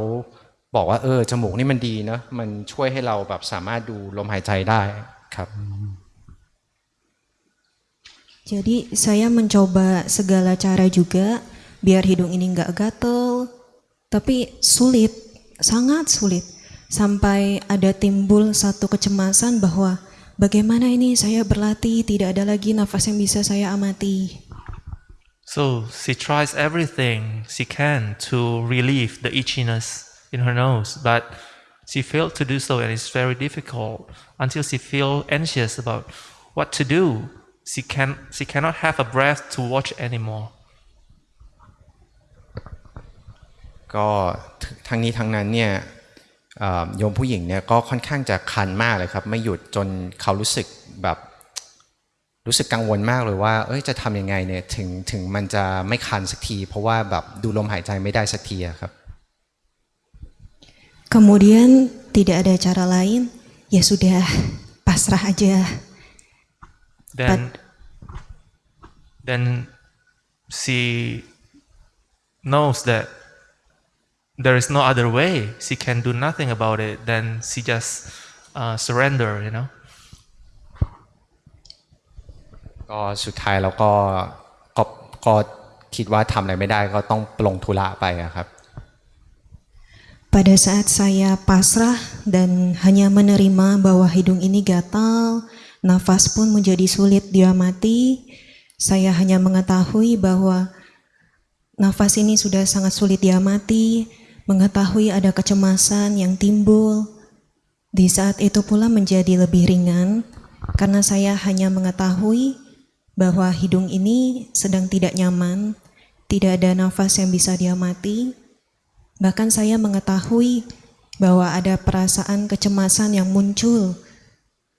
บอกว่าเออจมูกนี่มันดีนะมันช่วยให้เราแบบสามารถดูลมหายใจได้ครับ Jadi saya mencoba segala cara juga biar hidung ini nggak gatel, tapi sulit, sangat sulit. Sampai ada timbul satu kecemasan bahwa bagaimana ini saya berlatih tidak ada lagi nafas yang bisa saya amati. So she tries everything she can to relieve the itchiness in her nose, but she failed to do so, and it's very difficult until she feel anxious about what to do. She can she cannot have a breath to watch anymore. ก็ทั้งนี้ทั้งนั้นเนี่ยเอ่อโยมผู้หญิงเนี่ยก็ค่อนข้างจะคันมากเลยครับ ไม่หยุดจนเขารู้สึกแบบรู้สึกกังวลมากเลยว่า เอ้ยจะทำยังไงเนี่ยถึงถึงมันจะไม่คันสักที เพราะว่าแบบดูลมหายใจไม่ได้สักทีอะครับ Kemudian tidak ada cara lain, ya sudah pasrah aja. Then then she knows that there is no other way. She can do nothing about it. Then she just uh, surrender, you know. ก็สุดท้ายเราก็ก็ก็คิดว่าทำอะไรไม่ได้ก็ต้องปลงธุระไปอะครับ Pada saat saya pasrah dan hanya menerima bahwa hidung ini gatal, nafas pun menjadi sulit diamati, saya hanya mengetahui bahwa nafas ini sudah sangat sulit diamati, mengetahui ada kecemasan yang timbul. Di saat itu pula menjadi lebih ringan karena saya hanya mengetahui bahwa hidung ini sedang tidak nyaman, tidak ada nafas yang bisa diamati. Bahkan saya mengetahui bahwa ada perasaan kecemasan yang muncul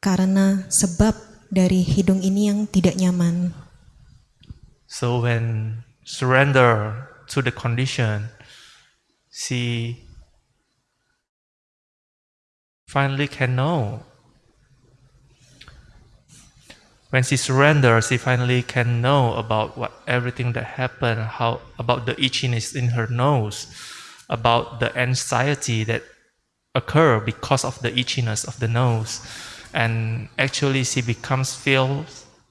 karena sebab dari hidung ini yang tidak nyaman. So when surrender to the condition, she finally can know when she surrenders, she finally can know about what everything that happened, how about the itchiness in her nose, about the anxiety that occur because of the itchiness of the nose, and actually she becomes feel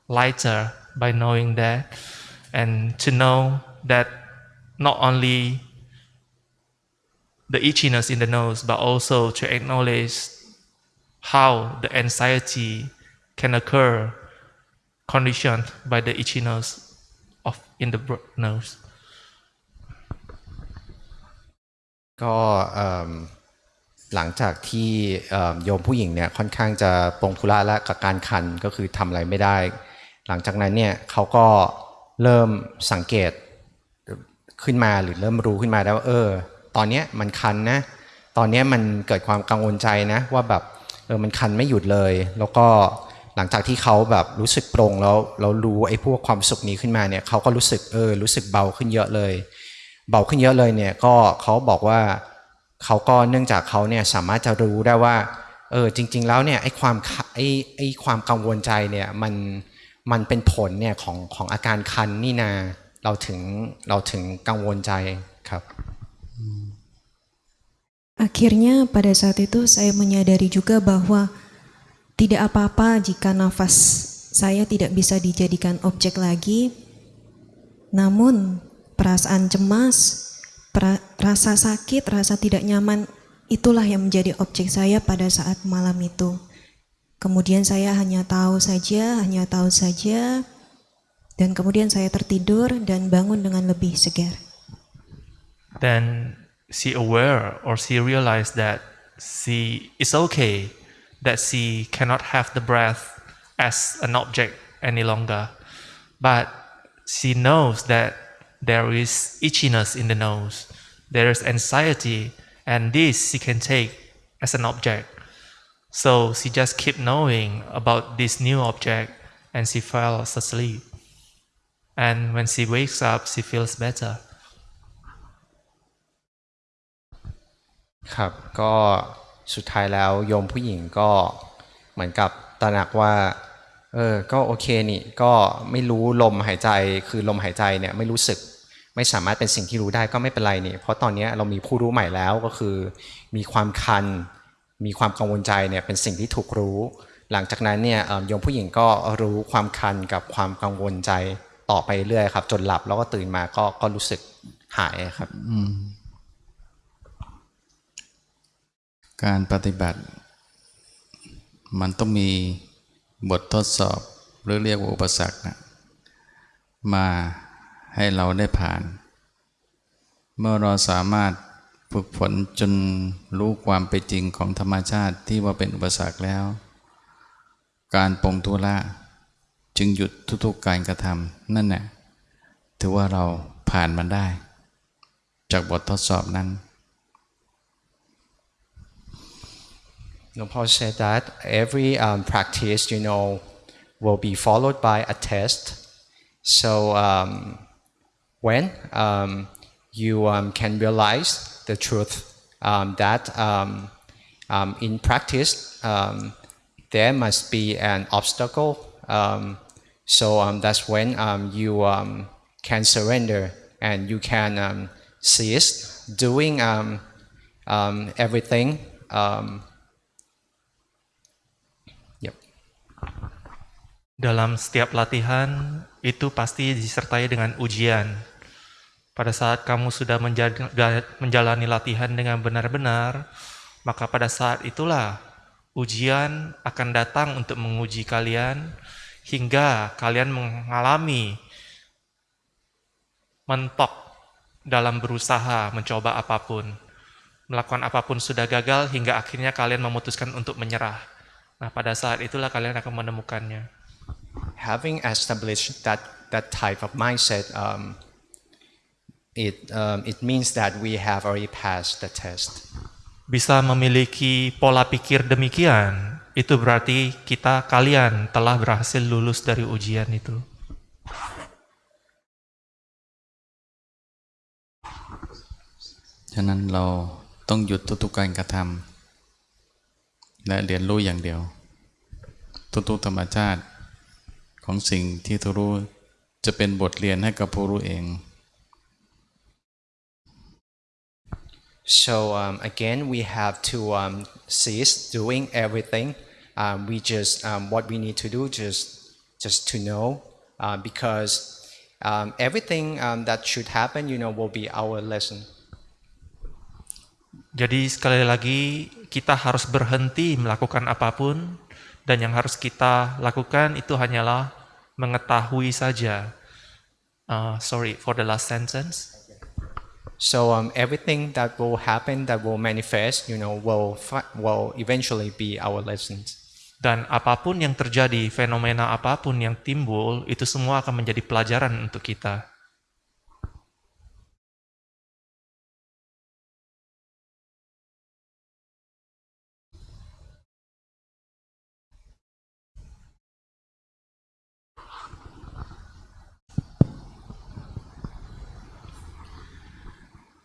lighter by knowing that. And to know that not only the itchiness in the nose but also to acknowledge how the anxiety can occur conditioned by the itchiness of in the nose. ก็ um, หลังจากที่โยมผู้หญิงเนี่ยค่อนข้างจะปรงธุระและกับการคันก็คือทำอะไรไม่ได้ หลังจากนั้นเนี่ยเขาก็เริ่มสังเกตขึ้นมาหรือเริ่มรู้ขึ้นมาได้ว่าเออ ตอนเนี้ยมันคันนะ ตอนเนี้ยมันเกิดความกังวลใจนะ ว่าแบบเออมันคันไม่หยุดเลย แล้วก็หลังจากที่เขาแบบรู้สึกโปร่งแล้วเรารู้ไอ้พวกความสุขนี้ขึ้นมาเนี่ยเขาก็รู้สึกเออรู้สึกเบาขึ้นเยอะเลย เบาขึ้นเยอะเลยเนี่ยก็เขาบอกว่า เขาก็เนื่องจากเขาเนี่ยสามารถจะรู้ได้ว่าเออจริง ๆ แล้วเนี่ยไอ้ความไอ้ไอ้ความกังวลใจเนี่ยมันมันเป็นผลเนี่ยของของอาการคันนี่นาเราถึงเราถึงกังวลใจครับ Akhirnya pada saat itu saya menyadari juga bahwa tidak apa-apa jika nafas saya tidak bisa dijadikan objek lagi. Namun perasaan cemas, rasa sakit, rasa tidak nyaman itulah yang menjadi objek saya pada saat malam itu. Kemudian saya hanya tahu saja, hanya tahu saja dan kemudian saya tertidur dan bangun dengan lebih segar. then she aware or she realized that she is okay that she cannot have the breath as an object any longer but she knows that there is itchiness in the nose there is anxiety and this she can take as an object so she just keep knowing about this new object and she falls asleep and when she wakes up she feels better ครับก็สุดท้ายแล้วโยมผู้หญิงก็เหมือนกับตระหนักว่าเออก็โอเคนี่ก็ไม่รู้ลมหายใจคือลมหายใจเนี่ยไม่รู้สึก ไม่สามารถเป็นสิ่งที่รู้ได้ก็ไม่เป็นไรนี่เพราะตอนนี้เรามีผู้รู้ใหม่แล้วก็คือ มีความคัน มีความกังวลใจเนี่ยเป็นสิ่งที่ถูกรู้ หลังจากนั้นเนี่ยโยมผู้หญิงก็รู้ความคันกับความกังวลใจต่อไปเรื่อยครับ จนหลับแล้วก็ตื่นมาก็ก็รู้สึกหายครับการปฏิบัติ มันต้องมีบททดสอบหรือเรียกว่าอุปสรรคนะมา ให้เราได้ผ่าน เมื่อเราสามารถฝึกฝนจนรู้ความเป็นจริงของธรรมชาติที่ว่าเป็นอุปสรรคแล้ว การปรงทุระจึงหยุดทุกๆการกระทำนั่นแหละถือว่าเราผ่านมันได้ จากบททดสอบนั้น Luang Por said that every um, practice, you know, will be followed by a test. So um, when um, you um, can realize the truth um, that um, um, in practice there must be an obstacle. So that's when you can surrender and you can cease doing everything. Yep. Dalam setiap latihan itu pasti disertai dengan ujian. Pada saat kamu sudah menja- menjalani latihan dengan benar-benar, maka pada saat itulah ujian akan datang untuk menguji kalian hingga kalian mengalami mentok dalam berusaha mencoba apa pun. Melakukan apa pun sudah gagal hingga akhirnya kalian memutuskan untuk menyerah. Nah, pada saat itulah kalian akan menemukannya. having established that that type of mindset, um, it um, it means that we have already passed the test. Bisa memiliki pola pikir demikian, itu berarti kita kalian telah berhasil lulus dari ujian itu. ฉ So um, again, we have to um, cease doing everything. Um, we just um, what we need to do just just to know, uh, because um, everything um, that should happen, you know, will be our lesson. Jadi sekali lagi kita harus berhenti melakukan apapun dan yang harus kita lakukan itu hanyalah mengetahui saja. Uh, sorry for the last sentence. So um, everything that will happen, that will manifest, you know, will will eventually be our lessons. Dan apa pun yang terjadi, fenomena apa pun yang timbul, itu semua akan menjadi pelajaran untuk kita.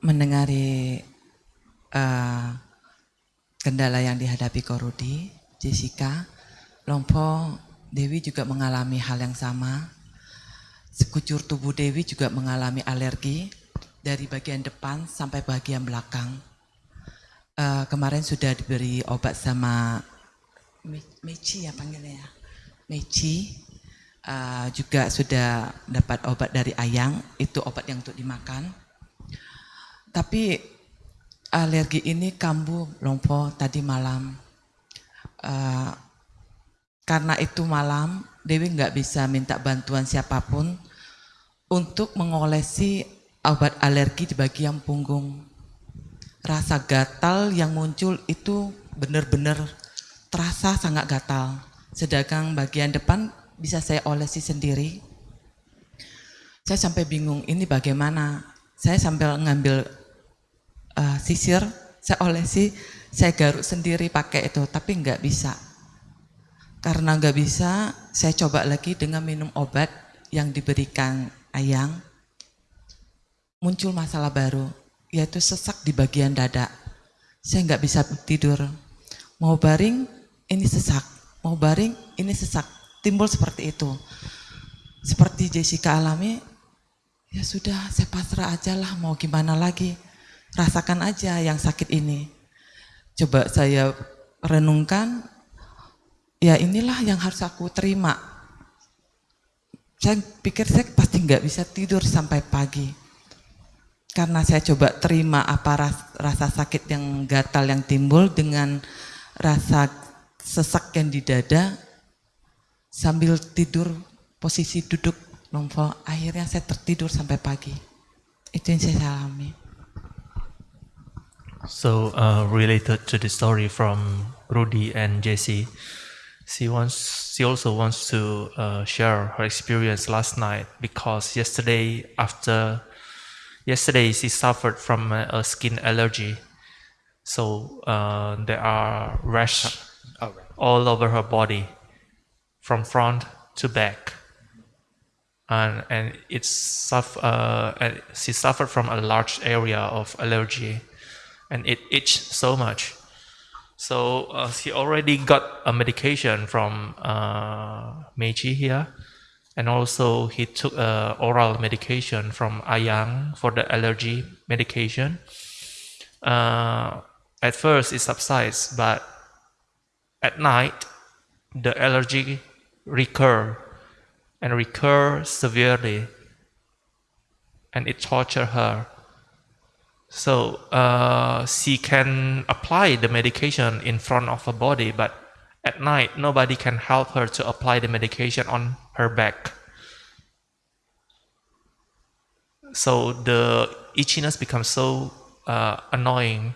Mendengari eh, kendala yang dihadapi Korudi, Jessica, Lompo, Dewi juga mengalami hal yang sama. Sekujur tubuh Dewi juga mengalami alergi dari bagian depan sampai bagian belakang. Eh, kemarin sudah diberi obat sama Me- Meci ya panggilnya ya. Meci Eh, juga sudah dapat obat dari Ayang, itu obat yang untuk dimakan. Tapi alergi ini kambuh lompo tadi malam. Eh, karena itu malam, Dewi nggak bisa minta bantuan siapa pun untuk mengolesi obat alergi di bagian punggung. Rasa gatal yang muncul itu benar-benar terasa sangat gatal. Sedangkan bagian depan bisa saya olesi sendiri. Saya sampai bingung ini bagaimana. Saya sambil ngambil uh, sisir, saya olesi, saya garuk sendiri pakai itu, tapi nggak bisa. Karena nggak bisa, saya coba lagi dengan minum obat yang diberikan Ayang. Muncul masalah baru, yaitu sesak di bagian dada. Saya nggak bisa tidur. Mau baring, ini sesak. Mau baring, ini sesak. Timbul seperti itu. Seperti Jessica alami, ya sudah saya pasrah aja lah mau gimana lagi. Rasakan aja yang sakit ini. Coba saya renungkan, ya inilah yang harus aku terima. Saya pikir saya pasti nggak bisa tidur sampai pagi. Karena saya coba terima apa ras- rasa sakit yang gatal yang timbul dengan rasa sesak yang di dada, sambil tidur posisi duduk lompo, akhirnya saya tertidur sampai pagi. Itu yang saya alami. So uh, related to the story from Rudy and Jesse, she wants she also wants to uh, share her experience last night because yesterday after yesterday she suffered from a, a skin allergy, so uh, there are rash All right. all over her body, from front to back. And, and it's suff- uh, and she suffered from a large area of allergy and it itched so much. So uh, she already got a medication from uh, Meiji here, and also he took a oral medication from Ayang for the allergy medication. Uh, at first it subsides, but at night the allergy recur and recur severely, and it torture her. So uh, she can apply the medication in front of her body, but at night nobody can help her to apply the medication on her back. So the itchiness becomes so uh, annoying.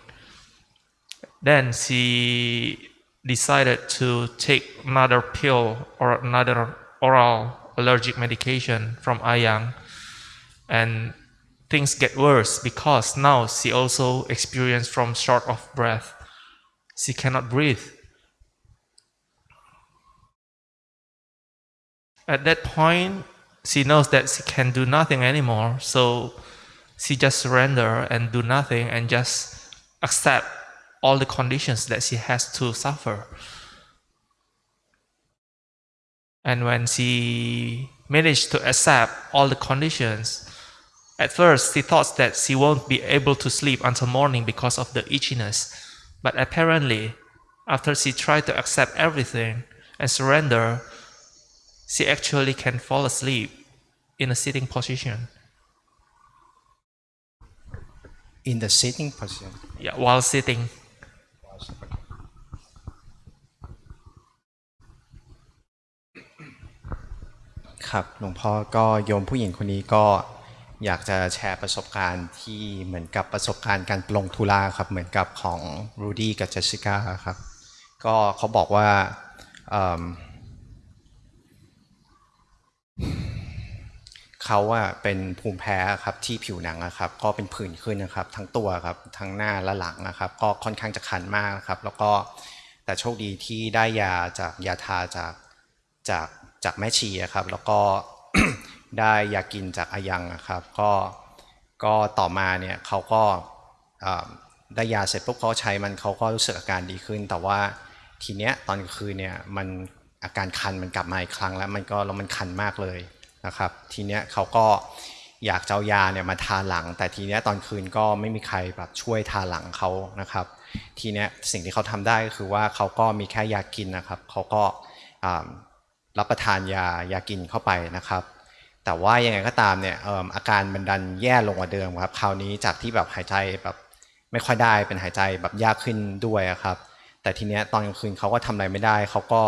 Then she decided to take another pill or another oral allergic medication from Ayang, and things get worse because now she also experienced from short of breath. She cannot breathe. At that point, she knows that she can do nothing anymore, so she just surrender and do nothing and just accept all the conditions that she has to suffer. And when she managed to accept all the conditions, at first she thought that she won't be able to sleep until morning because of the itchiness. But apparently, after she tried to accept everything and surrender, she actually can fall asleep in a sitting position. in the sitting position Yeah, while sitting. ครับหลวงพ่อก็โยมผู้หญิงคนนี้ก็ อยากจะแชร์ประสบการณ์ที่เหมือนกับประสบการณ์การลงทุลาครับ เหมือนกับของรูดี้กับเจสสิก้าครับ ก็เขาบอกว่าเเขาอะเป็นภูมิแพ้ครับที่ผิวหนังนะครับ ก็เป็นผื่นขึ้นนะครับ ทั้งตัวครับทั้งหน้าและหลังนะครับ ก็ค่อนข้างจะคันมากครับ แล้วก็แต่โชคดีที่ได้ยาจากยาทาจากจากจากแม่ชีครับ แล้วก็ ได้ยากินจากอายังนะครับก็ก็ต่อมาเนี่ยเขาก็ได้ยาเสร็จปุ๊บเขาใช้มันเขาก็รู้สึกอาการดีขึ้น แต่ว่าทีเนี้ยตอนคืนเนี่ยมันอาการคันมันกลับมาอีกครั้งแล้วมันก็แล้วมันคันมากเลยนะครับ ทีเนี้ยเขาก็อยากเจะเอายาเนี่ยมาทาหลัง แต่ทีเนี้ยตอนคืนก็ไม่มีใครแบบช่วยทาหลังเขานะครับ ทีเนี้ยสิ่งที่เขาทำได้ก็คือว่าเขาก็มีแค่ยากินนะครับเขาก็รับประทานยายากินเข้าไปนะครับ แต่ว่ายังไงก็ตามเนี่ยอาการมันดันแย่ลงกว่าเดิมครับคราวนี้จากที่แบบหายใจแบบไม่ค่อยได้เป็นหายใจแบบยากขึ้นด้วยครับ แต่ทีเนี้ยตอนกลางคืนเขาก็ทำอะไรไม่ได้เขาก็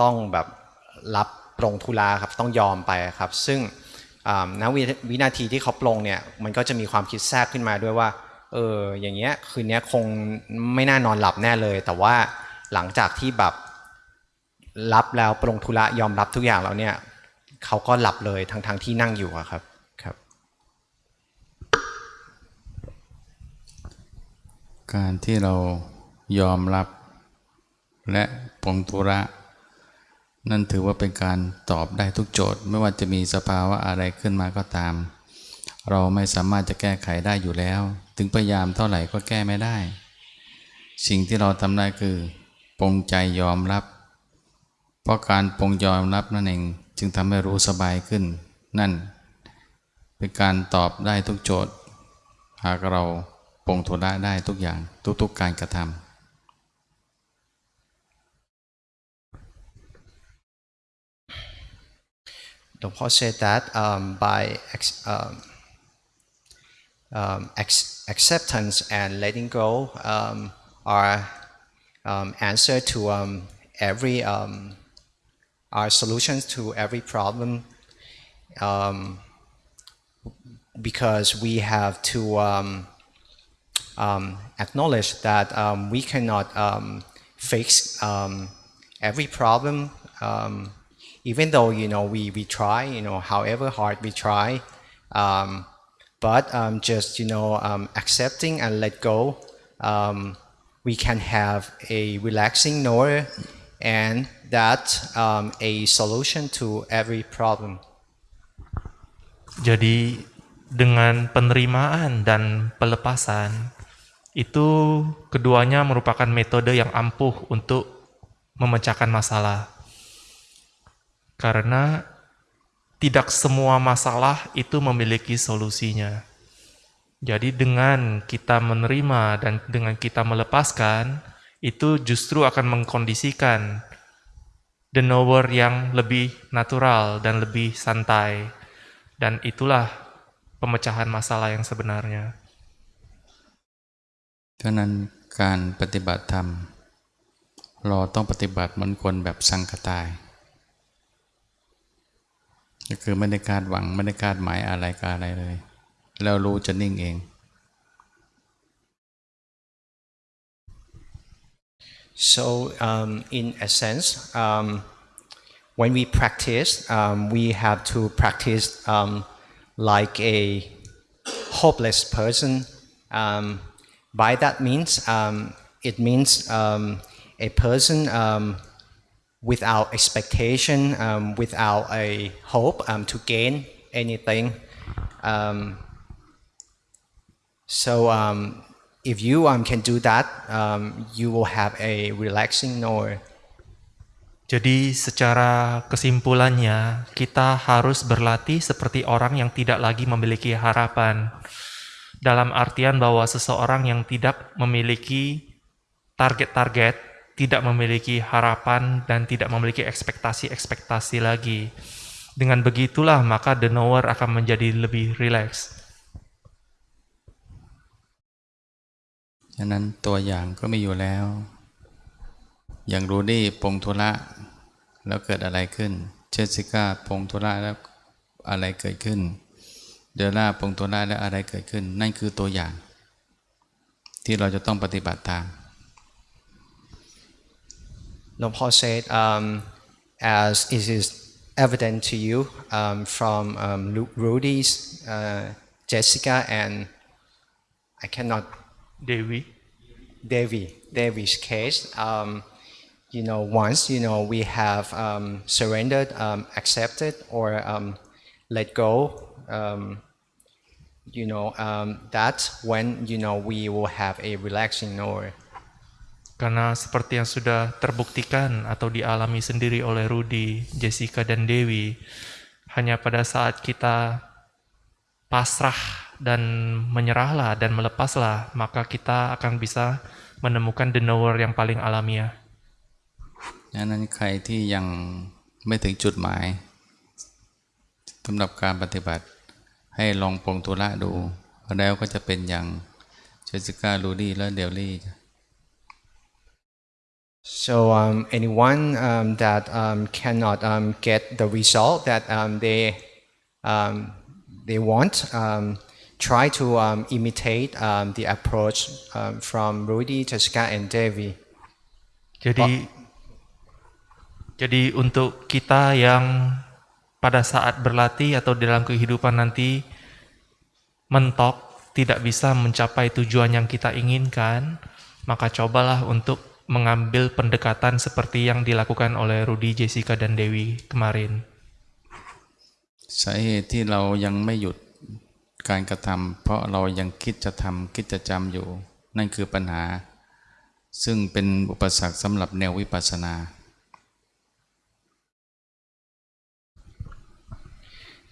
ต้องแบบรับปรงทุลาครับต้องยอมไปครับ ซึ่งอ่าณวิวินาทีที่เขาปรงเนี่ยมันก็จะมีความคิดแทรกขึ้นมาด้วยว่าเอออย่างเงี้ยคืนเนี้ยคงไม่น่านอนหลับแน่เลย แต่ว่าหลังจากที่แบบรับแล้วปรงธุระยอมรับทุกอย่างแล้วเนี่ย เขาก็หลับเลยทั้งทงๆที่นั่งอยู่ครับครับ การที่เรายอมรับและปรงตุระ นั่นถือว่าเป็นการตอบได้ทุกโจทย์ ไม่ว่าจะมีสภาวะอะไรขึ้นมาก็ตาม เราไม่สามารถจะแก้ไขได้อยู่แล้ว ถึงพยายามเท่าไหร่ก็แก้ไม่ได้ สิ่งที่เราทำได้คือปรงใจยอมรับ เพราะการปรงยอมรับนั่นเอง จึงทำให้รู้สบายขึ้น นั่น เป็นการตอบได้ทุกโจทย์ หากเราปรงทุระได้ทุกอย่างทุกๆการกระทำ Dong Paul said that um, by ex- um, um, ex- acceptance and letting go um, are um, answer to um, every um, are solutions to every problem um, because we have to um, um, acknowledge that um, we cannot um, fix um, every problem, even though you know we, we try, you know, however hard we try, but just you know accepting and let go, we can have a relaxing note and that um, a solution to every problem. Jadi dengan penerimaan dan pelepasan itu keduanya merupakan metode yang ampuh untuk memecahkan masalah. Karena tidak semua masalah itu memiliki solusinya. Jadi dengan kita menerima dan dengan kita melepaskan itu justru akan mengkondisikan the knower yang lebih natural dan lebih santai. Dan itulah pemecahan masalah yang sebenarnya. ฉะนั้นการปฏิบัติธรรม เราต้องปฏิบัติเหมือนคนแบบสังกตายก็คือไม่ได้คาดหวังไม่ได้คาดหมายอะไรกับอะไรเลย แล้วรู้จะนิ่งเอง So, um, in a sense, um, when we practice, um, we have to practice um, like a hopeless person. Um, by that means, um, it means a person without expectation, without a hope to gain anything. So if you um, can do that, um, you will have a relaxing. Jadi secara kesimpulannya kita harus berlatih seperti orang yang tidak lagi memiliki harapan. Dalam artian bahwa seseorang yang tidak memiliki target-target, tidak memiliki harapan dan tidak memiliki ekspektasi-ekspektasi lagi. Dengan begitulah maka the knower akan menjadi lebih rileks. ฉะนั้นตัวอย่างก็มีอยู่แล้ว อย่างรูดี้ปงธุระแล้วเกิดอะไรขึ้น เจสสิก้าปงธุระแล้วอะไรเกิดขึ้น เดลล่าปงธุระแล้วอะไรเกิดขึ้น นั่นคือตัวอย่าง ที่เราจะต้องปฏิบัติตาม Long Paul said, um, as it is evident to you um, from um, Rudy's, uh, Jessica, and I cannot Dewi. Devi, Devi's case, um, you know, once, you know, we have um, surrendered, um, accepted, or um, let go, um, you know, um, that's when, you know, we will have a relaxing knower. Karena seperti yang sudah terbuktikan atau dialami sendiri oleh Rudy, Jessica, dan Dewi, hanya pada saat kita pasrah dan menyerahlah dan melepaslah, maka kita akan bisa menemukan the knower yang paling alamiah. ดังนั้นใครที่ยังไม่ถึงจุดหมายสำหรับการปฏิบัติให้ลองปรงตุระดู แล้วก็จะเป็นอย่างเจสสิก้าลูดี้และเดลลี่ So um, anyone um, that um, cannot um, get the result that um, they um, they want, um, try to um, imitate um, the approach um, from Rudy, Jessica, and Devi. Jadi jadi untuk kita yang pada saat berlatih atau dalam kehidupan nanti mentok tidak bisa mencapai tujuan yang kita inginkan, maka cobalah untuk mengambil pendekatan seperti yang dilakukan oleh Rudy, Jessica, dan Dewi kemarin. สาเหตุที่เรายังไม่หยุด การกระทำเพราะเรายังคิดจะทำคิดจะจำอยู่ นั่นคือปัญหา ซึ่งเป็นอุปสรรคสำหรับแนววิปัสสนา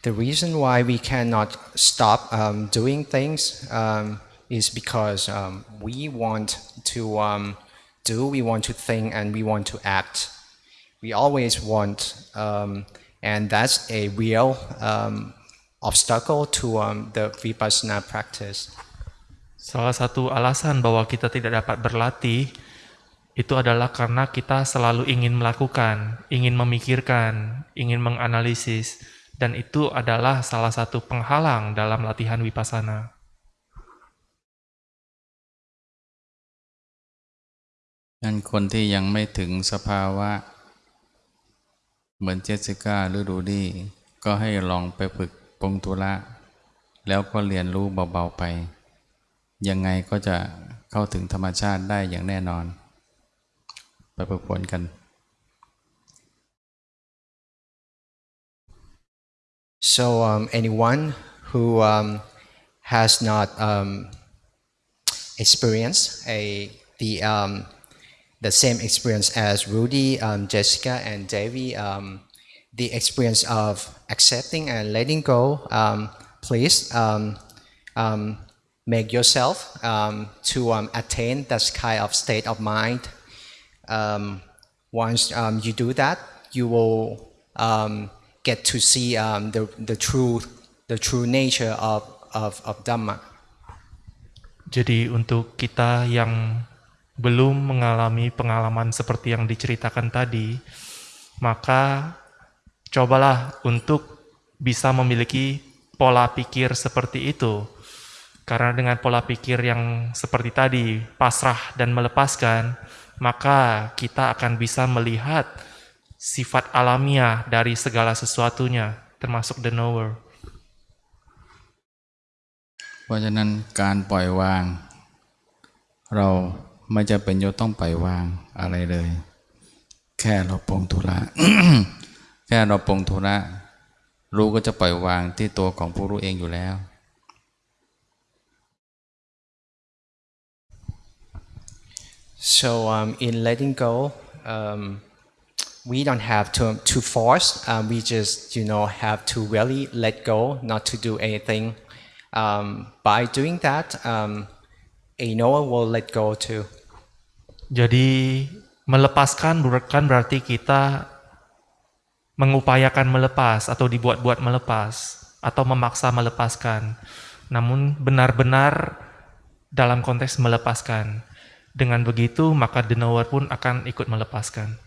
The reason why we cannot stop um, doing things um, is because um, we want to um, do, we want to think, and we want to act. We always want, um, and that's a real um, obstacle to um, the vipassana practice. Salah satu alasan bahwa kita tidak dapat berlatih itu adalah karena kita selalu ingin melakukan, ingin memikirkan, ingin menganalisis, dan itu adalah salah satu penghalang dalam latihan vipassana. นั่นคนที่ยังไม่ถึงสภาวะ เหมือนเจสสิก้าหรือดูดี้ก็ให้ลองไปฝึก ปรงตุระแล้วก็เรียนรู้เบา ๆ ไป ยังไงก็จะเข้าถึงธรรมชาติได้อย่างแน่นอน ไปฝึกฝนกัน So um, anyone who um, has not um, experienced a the um, the same experience as Rudy, um, Jessica, and Davy, um, the experience of accepting and letting go, um, please um, um, make yourself um, to attain that kind of state of mind. Once you do that, you will get to see the, the true the true nature of, of, of Dhamma. Jadi untuk kita yang belum mengalami pengalaman seperti yang diceritakan tadi, maka cobalah untuk bisa memiliki pola pikir seperti itu. Karena dengan pola pikir yang seperti tadi, pasrah dan melepaskan, maka kita akan bisa melihat sifat alamiah dari segala sesuatunya, termasuk the knower. เพราะฉะนั้นการปล่อยวาง เราไม่จะเป็นจะต้องปล่อยวางอะไรเลย แค่เราปรงธุระ แ ค่เราปรงธุระรู้ก็จะปล่อยวางที่ตัวของผู้รู้เองอยู่แล้ว So um, in letting go, um, we don't have to to force. Um, we just you know have to really let go, not to do anything. Um, by doing that, um, a Noah will let go too. Jadi melepaskan bukan berarti kita mengupayakan melepas atau dibuat-buat melepas atau memaksa melepaskan. Namun benar-benar dalam konteks melepaskan. Dengan begitu maka the knower pun akan ikut melepaskan.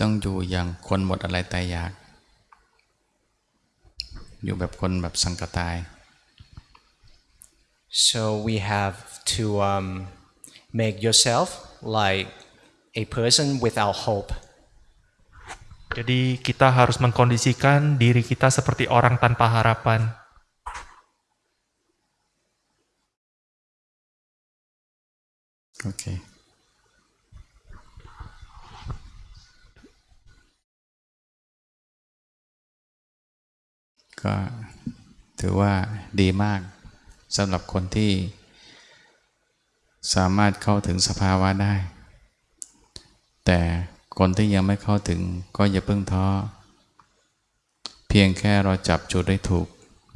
ต้องอยู่อย่างคนหมดอะไรตายอยาก อยู่แบบคนแบบสังกตาย So we have to um, make yourself like a person without hope. Jadi kita harus mengkondisikan diri kita seperti orang tanpa harapan. Oke.ก็ถือว่าดีมากสำหรับคนที่สามารถเข้าถึงสภาวะได้ แต่คนที่ยังไม่เข้าถึงก็อย่าเพิ่งท้อ เพียงแค่เราจับจุดได้ถูก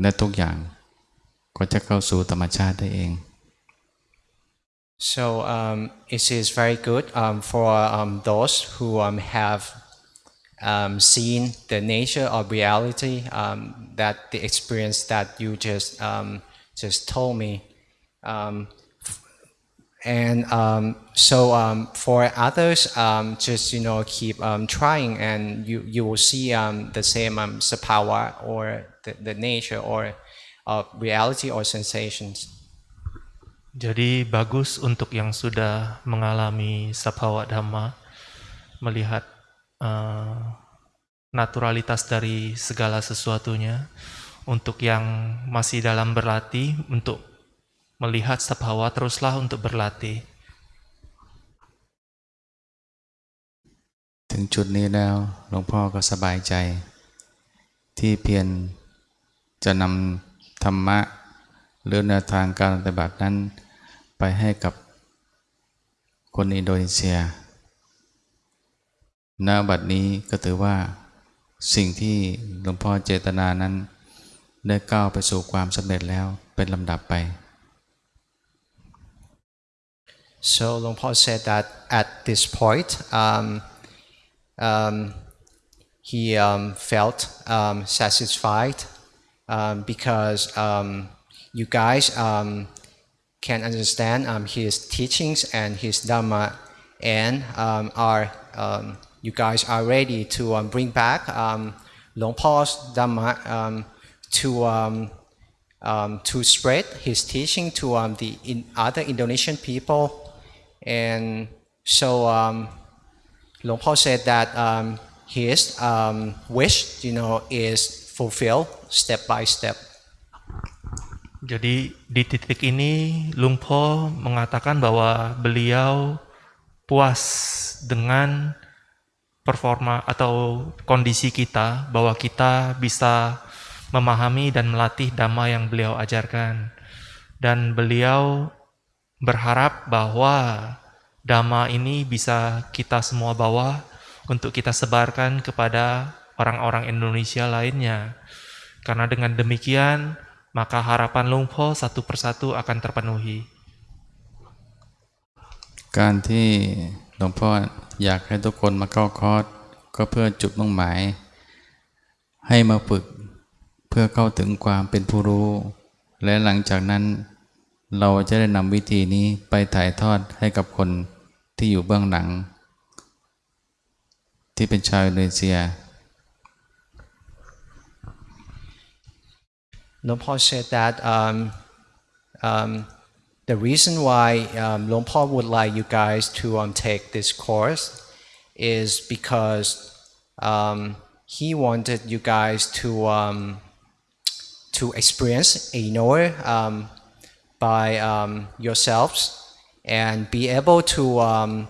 และทุกอย่าง ก็จะเข้าสู่ธรรมชาติได้เอง So um, it is very good um, for um, those who um, have um, seen the nature of reality, um, that the experience that you just um, just told me, um, and um, so um, for others, um, just you know keep um, trying, and you you will see um, the same um, sapawa or the, the nature or of reality or sensations. Jadi bagus untuk yang sudah mengalami sabhawa dhamma melihat uh, naturalitas dari segala sesuatunya. Untuk yang masih dalam berlatih untuk melihat sabhawa teruslah untuk berlatih. ถึงจุดนี้แล้วหลวงพ่อก็สบายใจ ที่เพียรจะนำธรรมะหรือแนวทางการปฏิบัตินั้น ไปให้กับคนอินโดนีเซียณบัดนี้ก็ถือว่าสิ่งที่หลวงพ่อเจตนานั้น ได้ก้าวไปสู่ความสำเร็จแล้วเป็นลำดับไป So Long Paul said that at this point, um, um, he um, felt um, satisfied um, because you guys can understand his teachings and his dhamma, and are you guys are ready to bring back Long Paul's dhamma to um, to spread his teaching to um, the in other Indonesian people. And so um, Long Paul said that um, his um, wish, you know, is fulfilled step by step. Jadi di titik ini Lungpo mengatakan bahwa beliau puas dengan performa atau kondisi kita bahwa kita bisa memahami dan melatih dhamma yang beliau ajarkan dan beliau berharap bahwa dhamma ini bisa kita semua bawa untuk kita sebarkan kepada orang-orang Indonesia lainnya karena dengan demikian maka harapan Lungpo satu persatu akan terpenuhi การที่หลวงพ่ออยากให้ทุกคนมาเข้าคอร์สก็เพื่อจุดมุ่งหมาย ให้มาฝึกเพื่อเข้าถึงความเป็นผู้รู้ และหลังจากนั้น เราจะได้นำวิธีนี้ไปถ่ายทอดให้กับคนที่อยู่เบื้องหลัง ที่เป็นชาวอินโดนีเซีย Long Paul said that um, um, the reason why um, Long Paul would like you guys to um, take this course is because um, he wanted you guys to um, to experience a knower um, by um, yourselves and be able to um,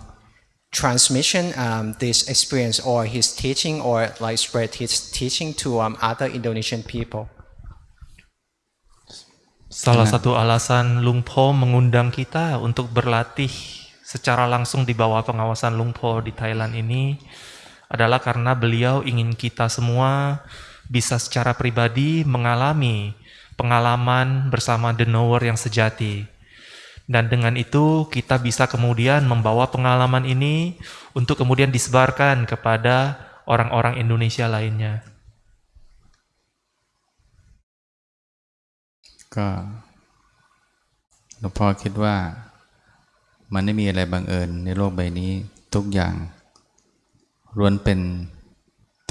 transmission um, this experience or his teaching or like spread his teaching to um, other Indonesian people. Salah satu alasan Lungpo mengundang kita untuk berlatih secara langsung di bawah pengawasan Lungpo di Thailand ini adalah karena beliau ingin kita semua bisa secara pribadi mengalami pengalaman bersama the knower yang sejati. Dan dengan itu kita bisa kemudian membawa pengalaman ini untuk kemudian disebarkan kepada orang-orang Indonesia lainnya. ก็หลวงพ่อคิดว่ามันไม่มีอะไรบังเอิญในโลกใบนี้ทุกอย่างล้วนเป็น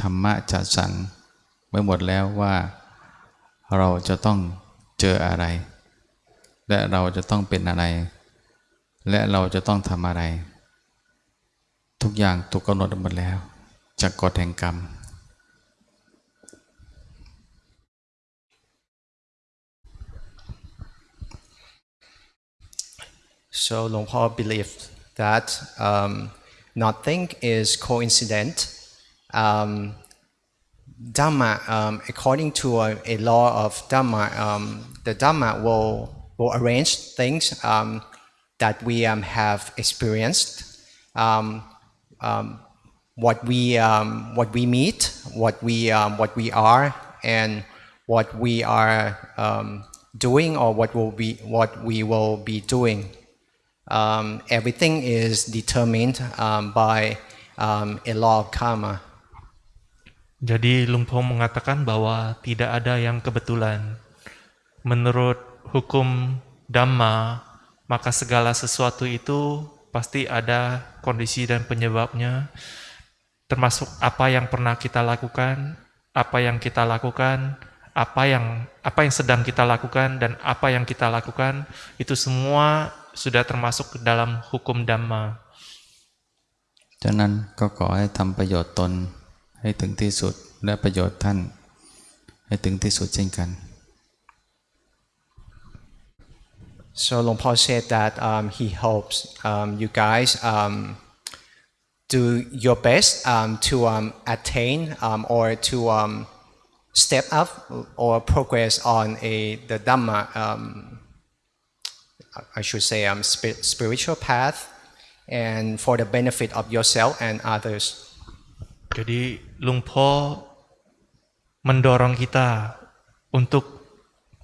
ธรรมะจัดสรรไว้หมดแล้วว่า เราจะต้องเจออะไร และเราจะต้องเป็นอะไร และเราจะต้องทำอะไร ทุกอย่างถูกกำหนดหมดแล้ว จากกฎแห่งกรรม So Long Po believed that um, nothing is coincident. Um, Dhamma, um, according to a, a law of Dhamma, um, the Dhamma will, will arrange things um, that we um, have experienced, um, um, what we what we meet, what we what we are, and what we are doing, or what will be what we will be doing. Everything is determined by a law of karma. Jadi Lumpong mengatakan bahwa tidak ada yang kebetulan. Menurut hukum Dhamma, maka segala sesuatu itu pasti ada kondisi dan penyebabnya, termasuk apa yang pernah kita lakukan, apa yang kita lakukan, apa yang apa yang sedang kita lakukan dan apa yang kita lakukan itu semua sudah termasuk ke dalam hukum Dhamma. ฉะนั้นก็ขอให้ทำประโยชน์ตน ให้ถึงที่สุดและประโยชน์ท่านให้ถึงที่สุดเช่นกัน So Long Po said that um, he hopes um, you guys um, do your best um, to um, attain um, or to um, step up or progress on a the Dhamma, um, I should say, um, spi- spiritual path, and for the benefit of yourself and others. Jadi Lungpo mendorong kita untuk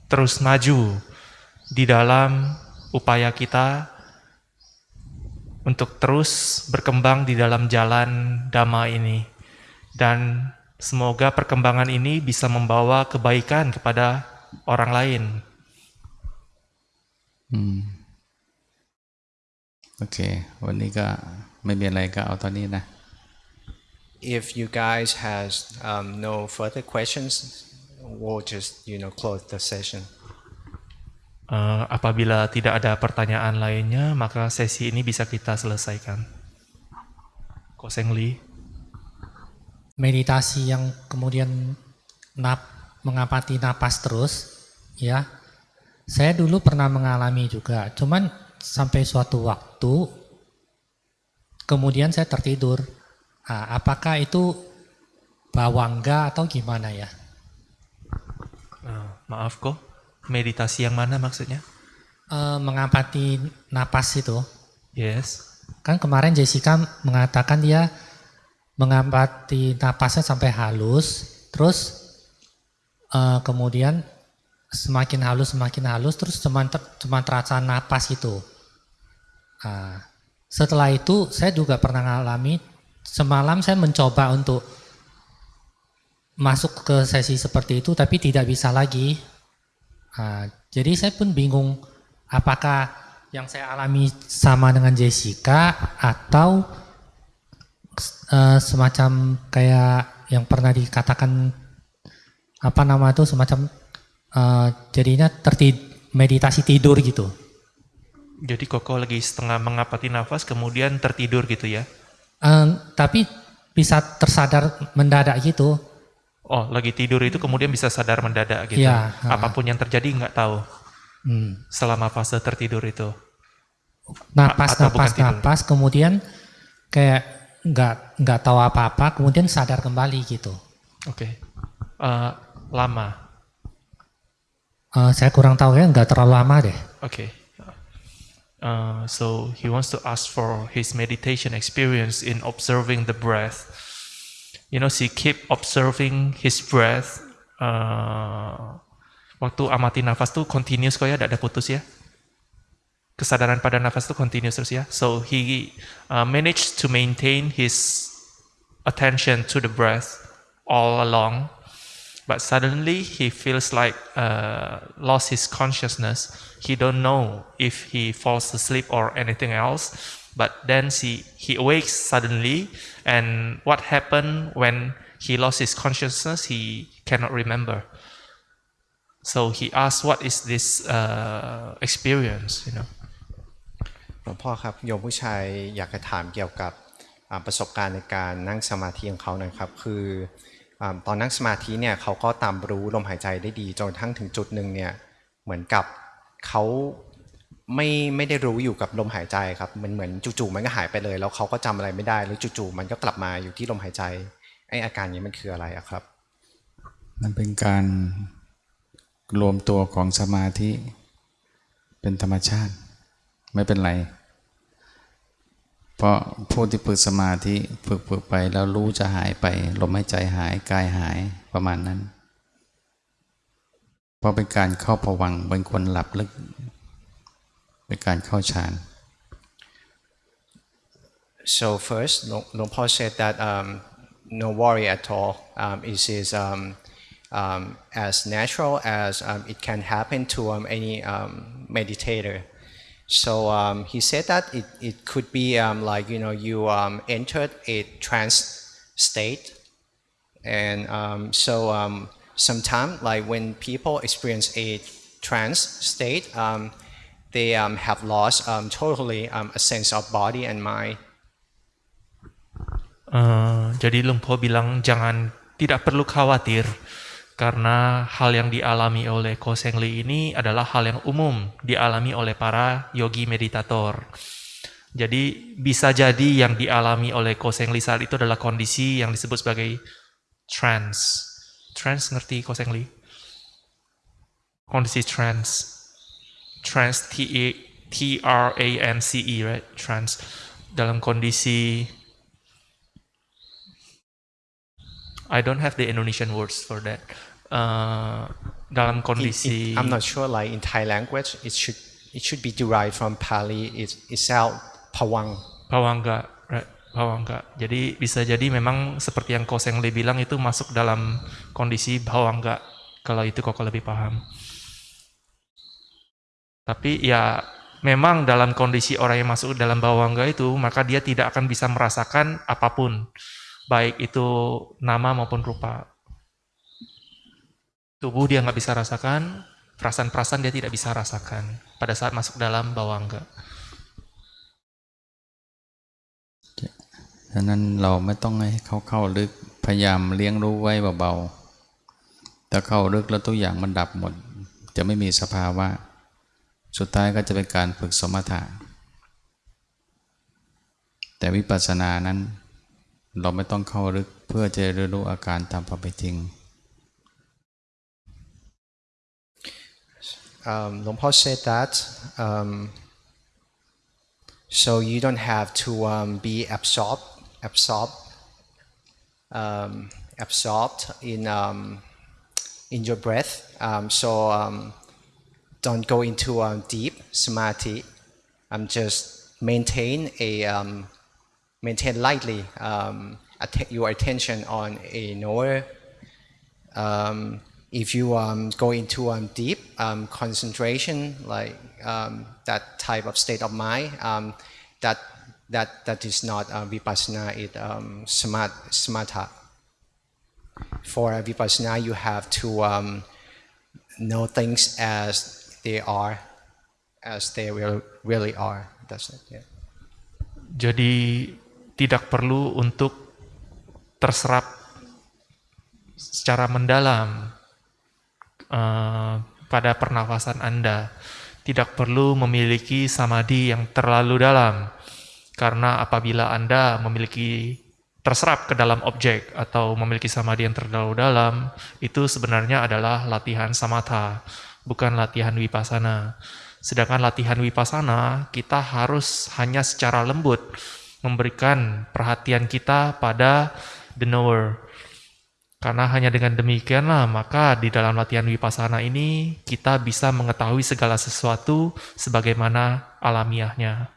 terus maju di dalam upaya kita untuk terus berkembang di dalam jalan dhamma ini dan semoga perkembangan ini bisa membawa kebaikan kepada orang lain. อืมโอเค วันนี้ก็ไม่มีอะไรก็เอาตอนนี้นะ If you guys has um, no further questions, we'll just you know close the session. Eh, apabila tidak ada pertanyaan lainnya, maka sesi ini bisa kita selesaikan. Koseng Lee. meditasi yang kemudian nap, mengapati napas terus, ya. Saya dulu pernah mengalami juga, cuman sampai suatu waktu, kemudian saya tertidur. Nah, apakah itu bawangga atau gimana ya? Eh, maaf kok, meditasi yang mana maksudnya? Eh, mengapati napas itu, Yes. kan kemarin Jessica mengatakan dia mengapati napasnya sampai halus, terus eh, kemudian semakin halus semakin halus, terus cuma ter, cuma terasa napas itu. Nah, setelah itu saya juga pernah mengalami semalam saya mencoba untuk masuk ke sesi seperti itu, tapi tidak bisa lagi. Nah, jadi saya pun bingung apakah yang saya alami sama dengan Jessica atau eh, semacam kayak yang pernah dikatakan apa nama itu semacam eh, jadinya tertid meditasi tidur gitu. Jadi Koko lagi setengah mengapati nafas kemudian tertidur gitu ya? Eh, tapi bisa tersadar mendadak gitu. Oh, lagi tidur itu kemudian bisa sadar mendadak gitu. Iya, ha. Apa pun yang terjadi nggak tahu Hmm. selama fase tertidur itu. Napas, bukan napas, napas, kemudian kayak nggak nggak tahu apa-apa, kemudian sadar kembali gitu. Oke. Eh, lama. Eh, saya kurang tahu ya, nggak terlalu lama deh. Oke. Uh, so he wants to ask for his meditation experience in observing the breath. You know, he keep observing his breath. Uh, waktu amati nafas tuh continuous kok ya, tidak ada putus ya. Kesadaran pada nafas tuh continuous terus ya. So he uh, managed to maintain his attention to the breath all along but suddenly he feels like uh, lost his consciousness he don't know if he falls asleep or anything else but then he, he awakes suddenly and what happened when he lost his consciousness he cannot remember so he asked what is this uh, experience you know หลวงพ่อครับโยมผู้ชายอยากจะถามเกี่ยวกับอ่าประสบการณ์ในการนั่งสมาธิของเขาหนะครับ คืออา ตอนนั่งสมาธิเนี่ยเขาก็ตามรู้ลมหายใจได้ดีจนทั่งถึงจุดหนึ่งเนี่ยเหมือนกับเขาไม่ไม่ได้รู้อยู่กับลมหายใจครับมันเหมือนจู่ๆมันก็หายไปเลยแล้วเขาก็จำอะไรไม่ได้แล้วจู่ๆมันก็กลับมาอยู่ที่ลมหายใจไออาการนี้มันคืออะไรอะครับ มันเป็นการรวมตัวของสมาธิ เป็นธรรมชาติ ไม่เป็นไร เพราะผู้ที่ฝึกสมาธิฝึกฝึกไปแล้วรู้จะหายไปลมหายใจหายกายหายประมาณนั้น เพราะเป็นการเข้าผวังเป็นคนหลับลึก เป็นการเข้าฌาน So first, Long Paul said that um, no worry at all. Um, it is um, um, as natural as um, it can happen to um, any um, meditator. So um, he said that it, it could be um, like you know you um, entered a trance state, and um, so um, sometimes like when people experience a trance state, um, they have lost totally a sense of body and mind. Uh, jadi Lumpo bilang jangan tidak perlu khawatir karena hal yang dialami oleh Ko Seng Li ini adalah hal yang umum dialami oleh para yogi meditator. Jadi bisa jadi yang dialami oleh Ko Seng Li saat itu adalah kondisi yang disebut sebagai trance. Trance ngerti Ko Seng Li? Kondisi trance. Trance T E T R A N C E right? Trance dalam kondisi I don't have the Indonesian words for that. Uh, dalam It- kondisi it- I'm not sure like in Thai language it should it should be derived from Pali it, itself pawang Pawangga, right? Bawangga. Jadi bisa jadi memang seperti yang Koseng Lee bilang itu masuk dalam kondisi bawangga. Kalau itu kok lebih paham. Tapi ya memang dalam kondisi orang yang masuk dalam bawangga itu maka dia tidak akan bisa merasakan apa pun. Baik itu nama maupun rupa. Tubuh dia nggak bisa rasakan, perasaan-perasaan dia tidak bisa rasakan pada saat masuk dalam bawangga. ฉะนั้นเราไม่ต้องให้เขาเข้าลึกพยายามเลี้ยงรู้ไว้เบาๆถ้าเข้าลึกแล้วทุกอย่างมันดับหมด จะไม่มีสภาวะ สุดท้ายก็จะเป็นการฝึกสมถะแต่วิปัสสนานั้น เราไม่ต้องเข้าลึกเพื่อจะเรียนรู้อาการตามความเป็นจริง um, Long Paul said that um, so you don't have to um, be absorbed absorbed um, absorbed in um, in your breath um, so um, don't go into um, deep samadhi um, just maintain a um, maintain lightly um, your attention on a knower um, if you um, go into um, deep um, concentration, like um, that type of state of mind, um, that that that is not uh, vipassana. It um, samat, samatha. For vipassana, you have to know things as they are, as they really are. That's it. Yeah. Jadi tidak perlu untuk terserap secara mendalam uh, pada pernafasan Anda. Tidak perlu memiliki samadhi yang terlalu dalam. Karena apabila Anda memiliki terserap ke dalam objek atau memiliki samadhi yang terlalu dalam, itu sebenarnya adalah latihan samatha, bukan latihan vipassana. Sedangkan latihan vipassana kita harus hanya secara lembut memberikan perhatian kita pada the knower. Karena hanya dengan demikianlah maka di dalam latihan vipassana ini kita bisa mengetahui segala sesuatu sebagaimana alamiahnya.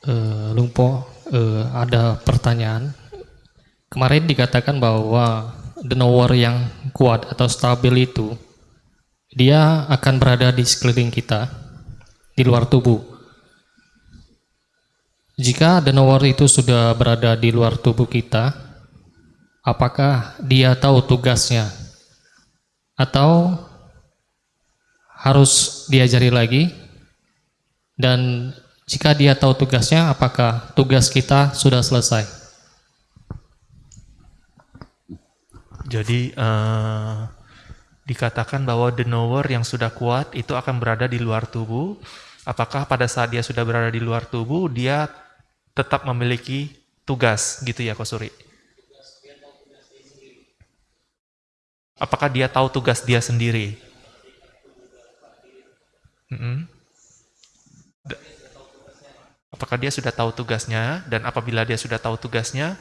Uh, Lungpo, uh, ada pertanyaan. Kemarin dikatakan bahwa the knower yang kuat atau stabil itu dia akan berada di sekeliling kita, di luar tubuh. Jika the knower itu sudah berada di luar tubuh kita, apakah dia tahu tugasnya? Atau harus diajari lagi? Dan jika dia tahu tugasnya, apakah tugas kita sudah selesai? Jadi uh, dikatakan bahwa the knower yang sudah kuat itu akan berada di luar tubuh. Apakah pada saat dia sudah berada di luar tubuh, dia tetap memiliki tugas, gitu ya, Kosuri? Apakah dia tahu tugas dia sendiri? Mm -hmm. Apakah dia sudah tahu tugasnya? Dan apabila dia sudah tahu tugasnya,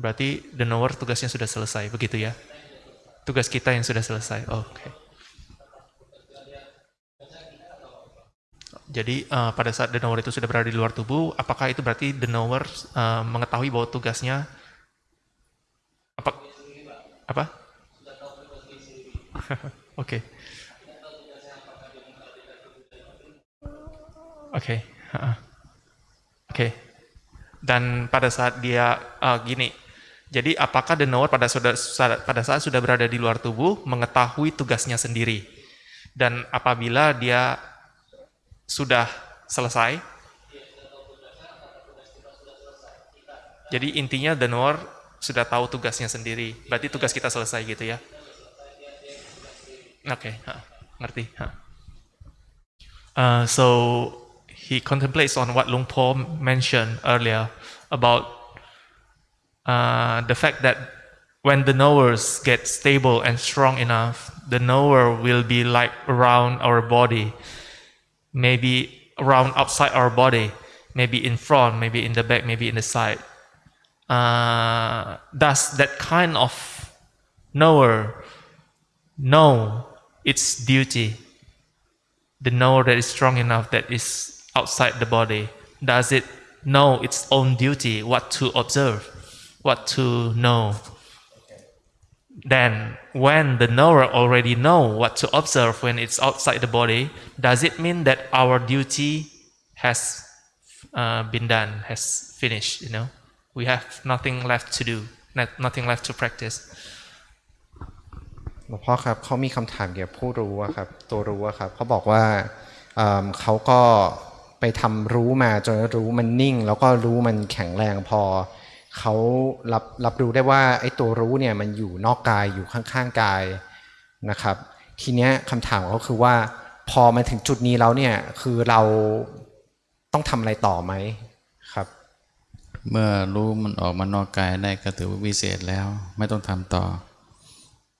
Berarti the knower tugasnya sudah selesai, begitu ya? Tugas kita yang sudah selesai. Oke. Okay. Jadi uh, pada saat the knower itu sudah berada di luar tubuh, apakah itu berarti the knower uh, mengetahui bahwa tugasnya apa? Apa? Oke. Oke. Oke. Dan pada saat dia uh, gini, jadi apakah the pada, pada saat sudah berada di luar tubuh mengetahui tugasnya sendiri? Dan apabila dia sudah selesai, jadi intinya the knower sudah tahu tugasnya sendiri. Berarti tugas kita selesai gitu ya? Oke, okay, ngerti. Uh, so he contemplates on what Lung Po mentioned earlier about uh, the fact that when the knowers get stable and strong enough, the knower will be like around our body, maybe around outside our body, maybe in front, maybe in the back, maybe in the side. Uh, does that kind of knower know its duty? The knower that is strong enough that is outside the body, does it know its own duty, what to observe? what to know. Then, when the knower already know what to observe when it's outside the body, does it mean that our duty has uh, been done, has finished? You know, we have nothing left to do, nothing left to practice. หลวงพ่อครับเขามีคำถามเกี่ยวกับผู้รู้ครับตัวรู้ครับเขาบอกว่าเขาก็ไปทำรู้มาจนรู้มันนิ่ง แล้วก็รู้มันแข็งแรงพอ เขารับรับรู้ได้ว่าไอ้ตัวรู้เนี่ยมันอยู่นอกกายอยู่ข้างๆกายนะครับ ทีเนี้ยคำถามเขาคือว่า พอมาถึงจุดนี้แล้วเนี่ยคือเราต้องทำอะไรต่อไหมครับ เมื่อรู้มันออกมานอกกายได้ก็ถือว่าวิเศษแล้ว ไม่ต้องทำต่อ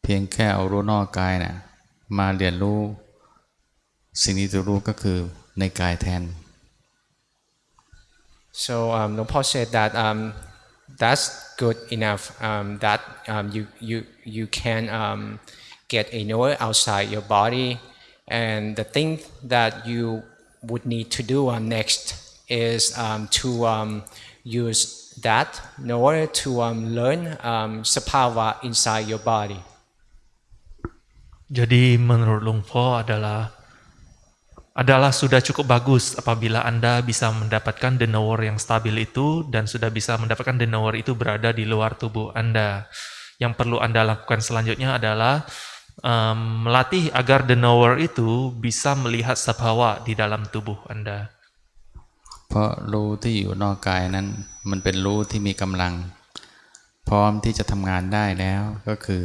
เพียงแค่เอารู้นอกกายนะ่ะมาเรียนรู้ สิ่งที่จะรู้ก็คือในกายแทน so um, หลวงพ่อ said that um, that's good enough um, that um, you, you, you can um, get a knower outside your body. And the thing that you would need to do um, next is um, to um, use that knower to learn um, sapawa inside your body. Jadi menurut Lung Po adalah adalah sudah cukup bagus apabila Anda bisa mendapatkan the knower yang stabil itu dan sudah bisa mendapatkan the knower itu berada di luar tubuh Anda. Yang perlu Anda lakukan selanjutnya adalah um, melatih agar the knower itu bisa melihat sabhawa di dalam tubuh Anda. เพราะรู้ที่อยู่นอกกายนั้นมันเป็นรู้ที่มีกำลัง พร้อมที่จะทำงานได้แล้วก็คือ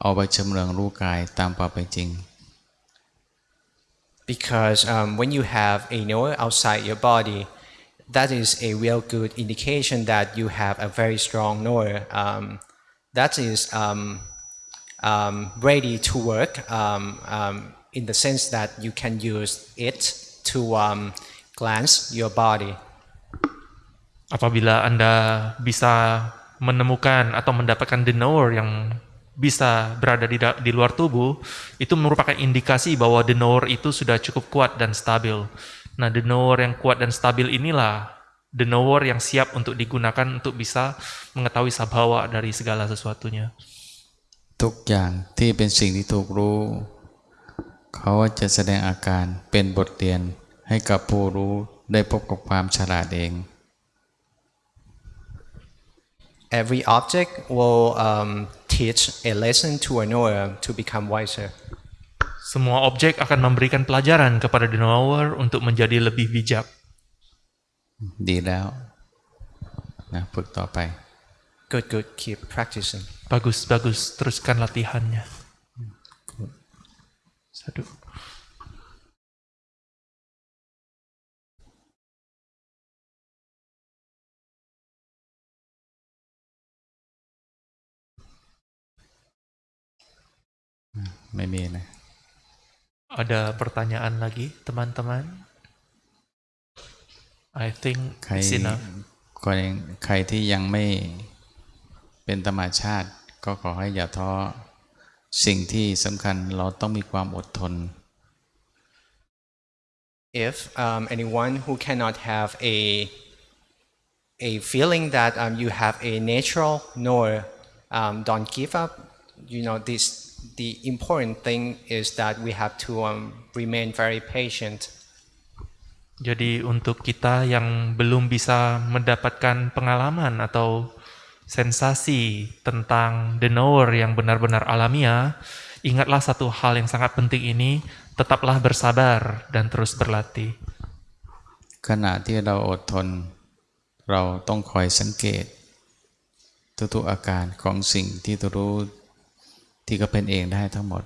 เอาไปชำเลืองรู้กายตามความเป็นจริง Because um, when you have a knower outside your body, that is a real good indication that you have a very strong knower. Um, that is um, um, ready to work um, in the sense that you can use it to glance your body. Apabila Anda bisa menemukan atau mendapatkan the knower yang bisa berada di, da- di luar tubuh, itu merupakan indikasi bahwa the knower itu sudah cukup kuat dan stabil. Nah, the knower yang kuat dan stabil inilah the knower yang siap untuk digunakan untuk bisa mengetahui sabhawa dari segala sesuatunya. ทุกอย่างที่เป็นสิ่งที่ถูกรู้ เขาจะแสดงอาการเป็นบทเรียนให้กับผู้รู้ได้พบกับความฉลาดเอง Every object will um, teach a lesson to a knower to become wiser. Semua objek akan memberikan pelajaran kepada the knower untuk menjadi lebih bijak. ดีแล้วนะฝึกต่อไป Good, good. Keep practicing. Bagus, bagus. Teruskan latihannya. Satu. ไม่มีนะ Ada pertanyaan lagi, teman-teman? I think ใคร it's enough. คนใครที่ยังไม่เป็นธรรมชาติ ก็ขอให้อย่าท้อสิ่งที่สำคัญเราต้องมีความอดทน If um, anyone who cannot have a a feeling that um, you have a natural knower, um, don't give up. You know, this the important thing is that we have to um, remain very patient. Jadi untuk kita yang belum bisa mendapatkan pengalaman atau sensasi tentang the knower yang benar-benar alamiah, ingatlah satu hal yang sangat penting ini, tetaplah bersabar dan terus berlatih. ขณะที่เราอดทน เราต้องคอยสังเกต ทุกๆอาการของสิ่งที่ตัวรู้ ที่ก็เป็นเองได้ทั้งหมด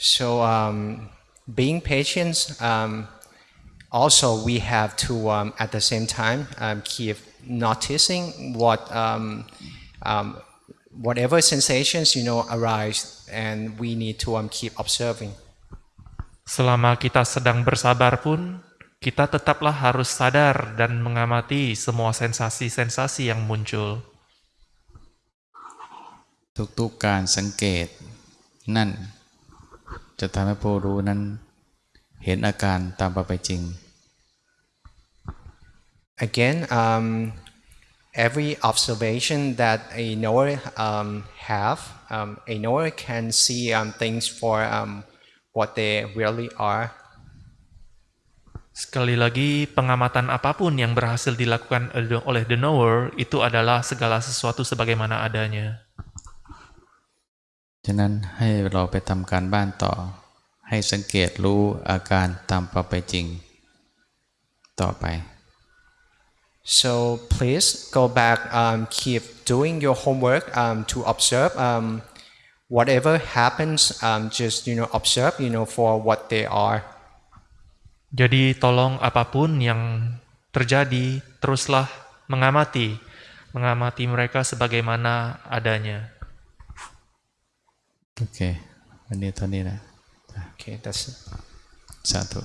So um, being patient, um, also we have to um, at the same time um, keep noticing what um, um, whatever sensations you know arise, and we need to um, keep observing. Selama kita sedang bersabar pun, kita tetaplah harus sadar dan mengamati semua sensasi-sensasi yang muncul. ทุกๆการสังเกต นั่น จะทำให้ผู้รู้นั้น เห็นอาการตามไปจริง Again, um, every observation that a knower um, have, um, a knower can see um, things for um, what they really are. Sekali lagi, pengamatan apapun yang berhasil dilakukan oleh the knower itu adalah segala sesuatu sebagaimana adanya. ฉะนั้นให้เราไปทำการบ้านต่อ ให้สังเกตรู้อาการตามไปจริง ต่อไป So please go back, um, keep doing your homework um, to observe um, whatever happens. Um, just you know observe, you know for what they are. Jadi tolong apapun yang terjadi, teruslah mengamati, mengamati mereka sebagaimana adanya. โอเค วันนี้เท่านี้นะ Okay, that's it. สาธุ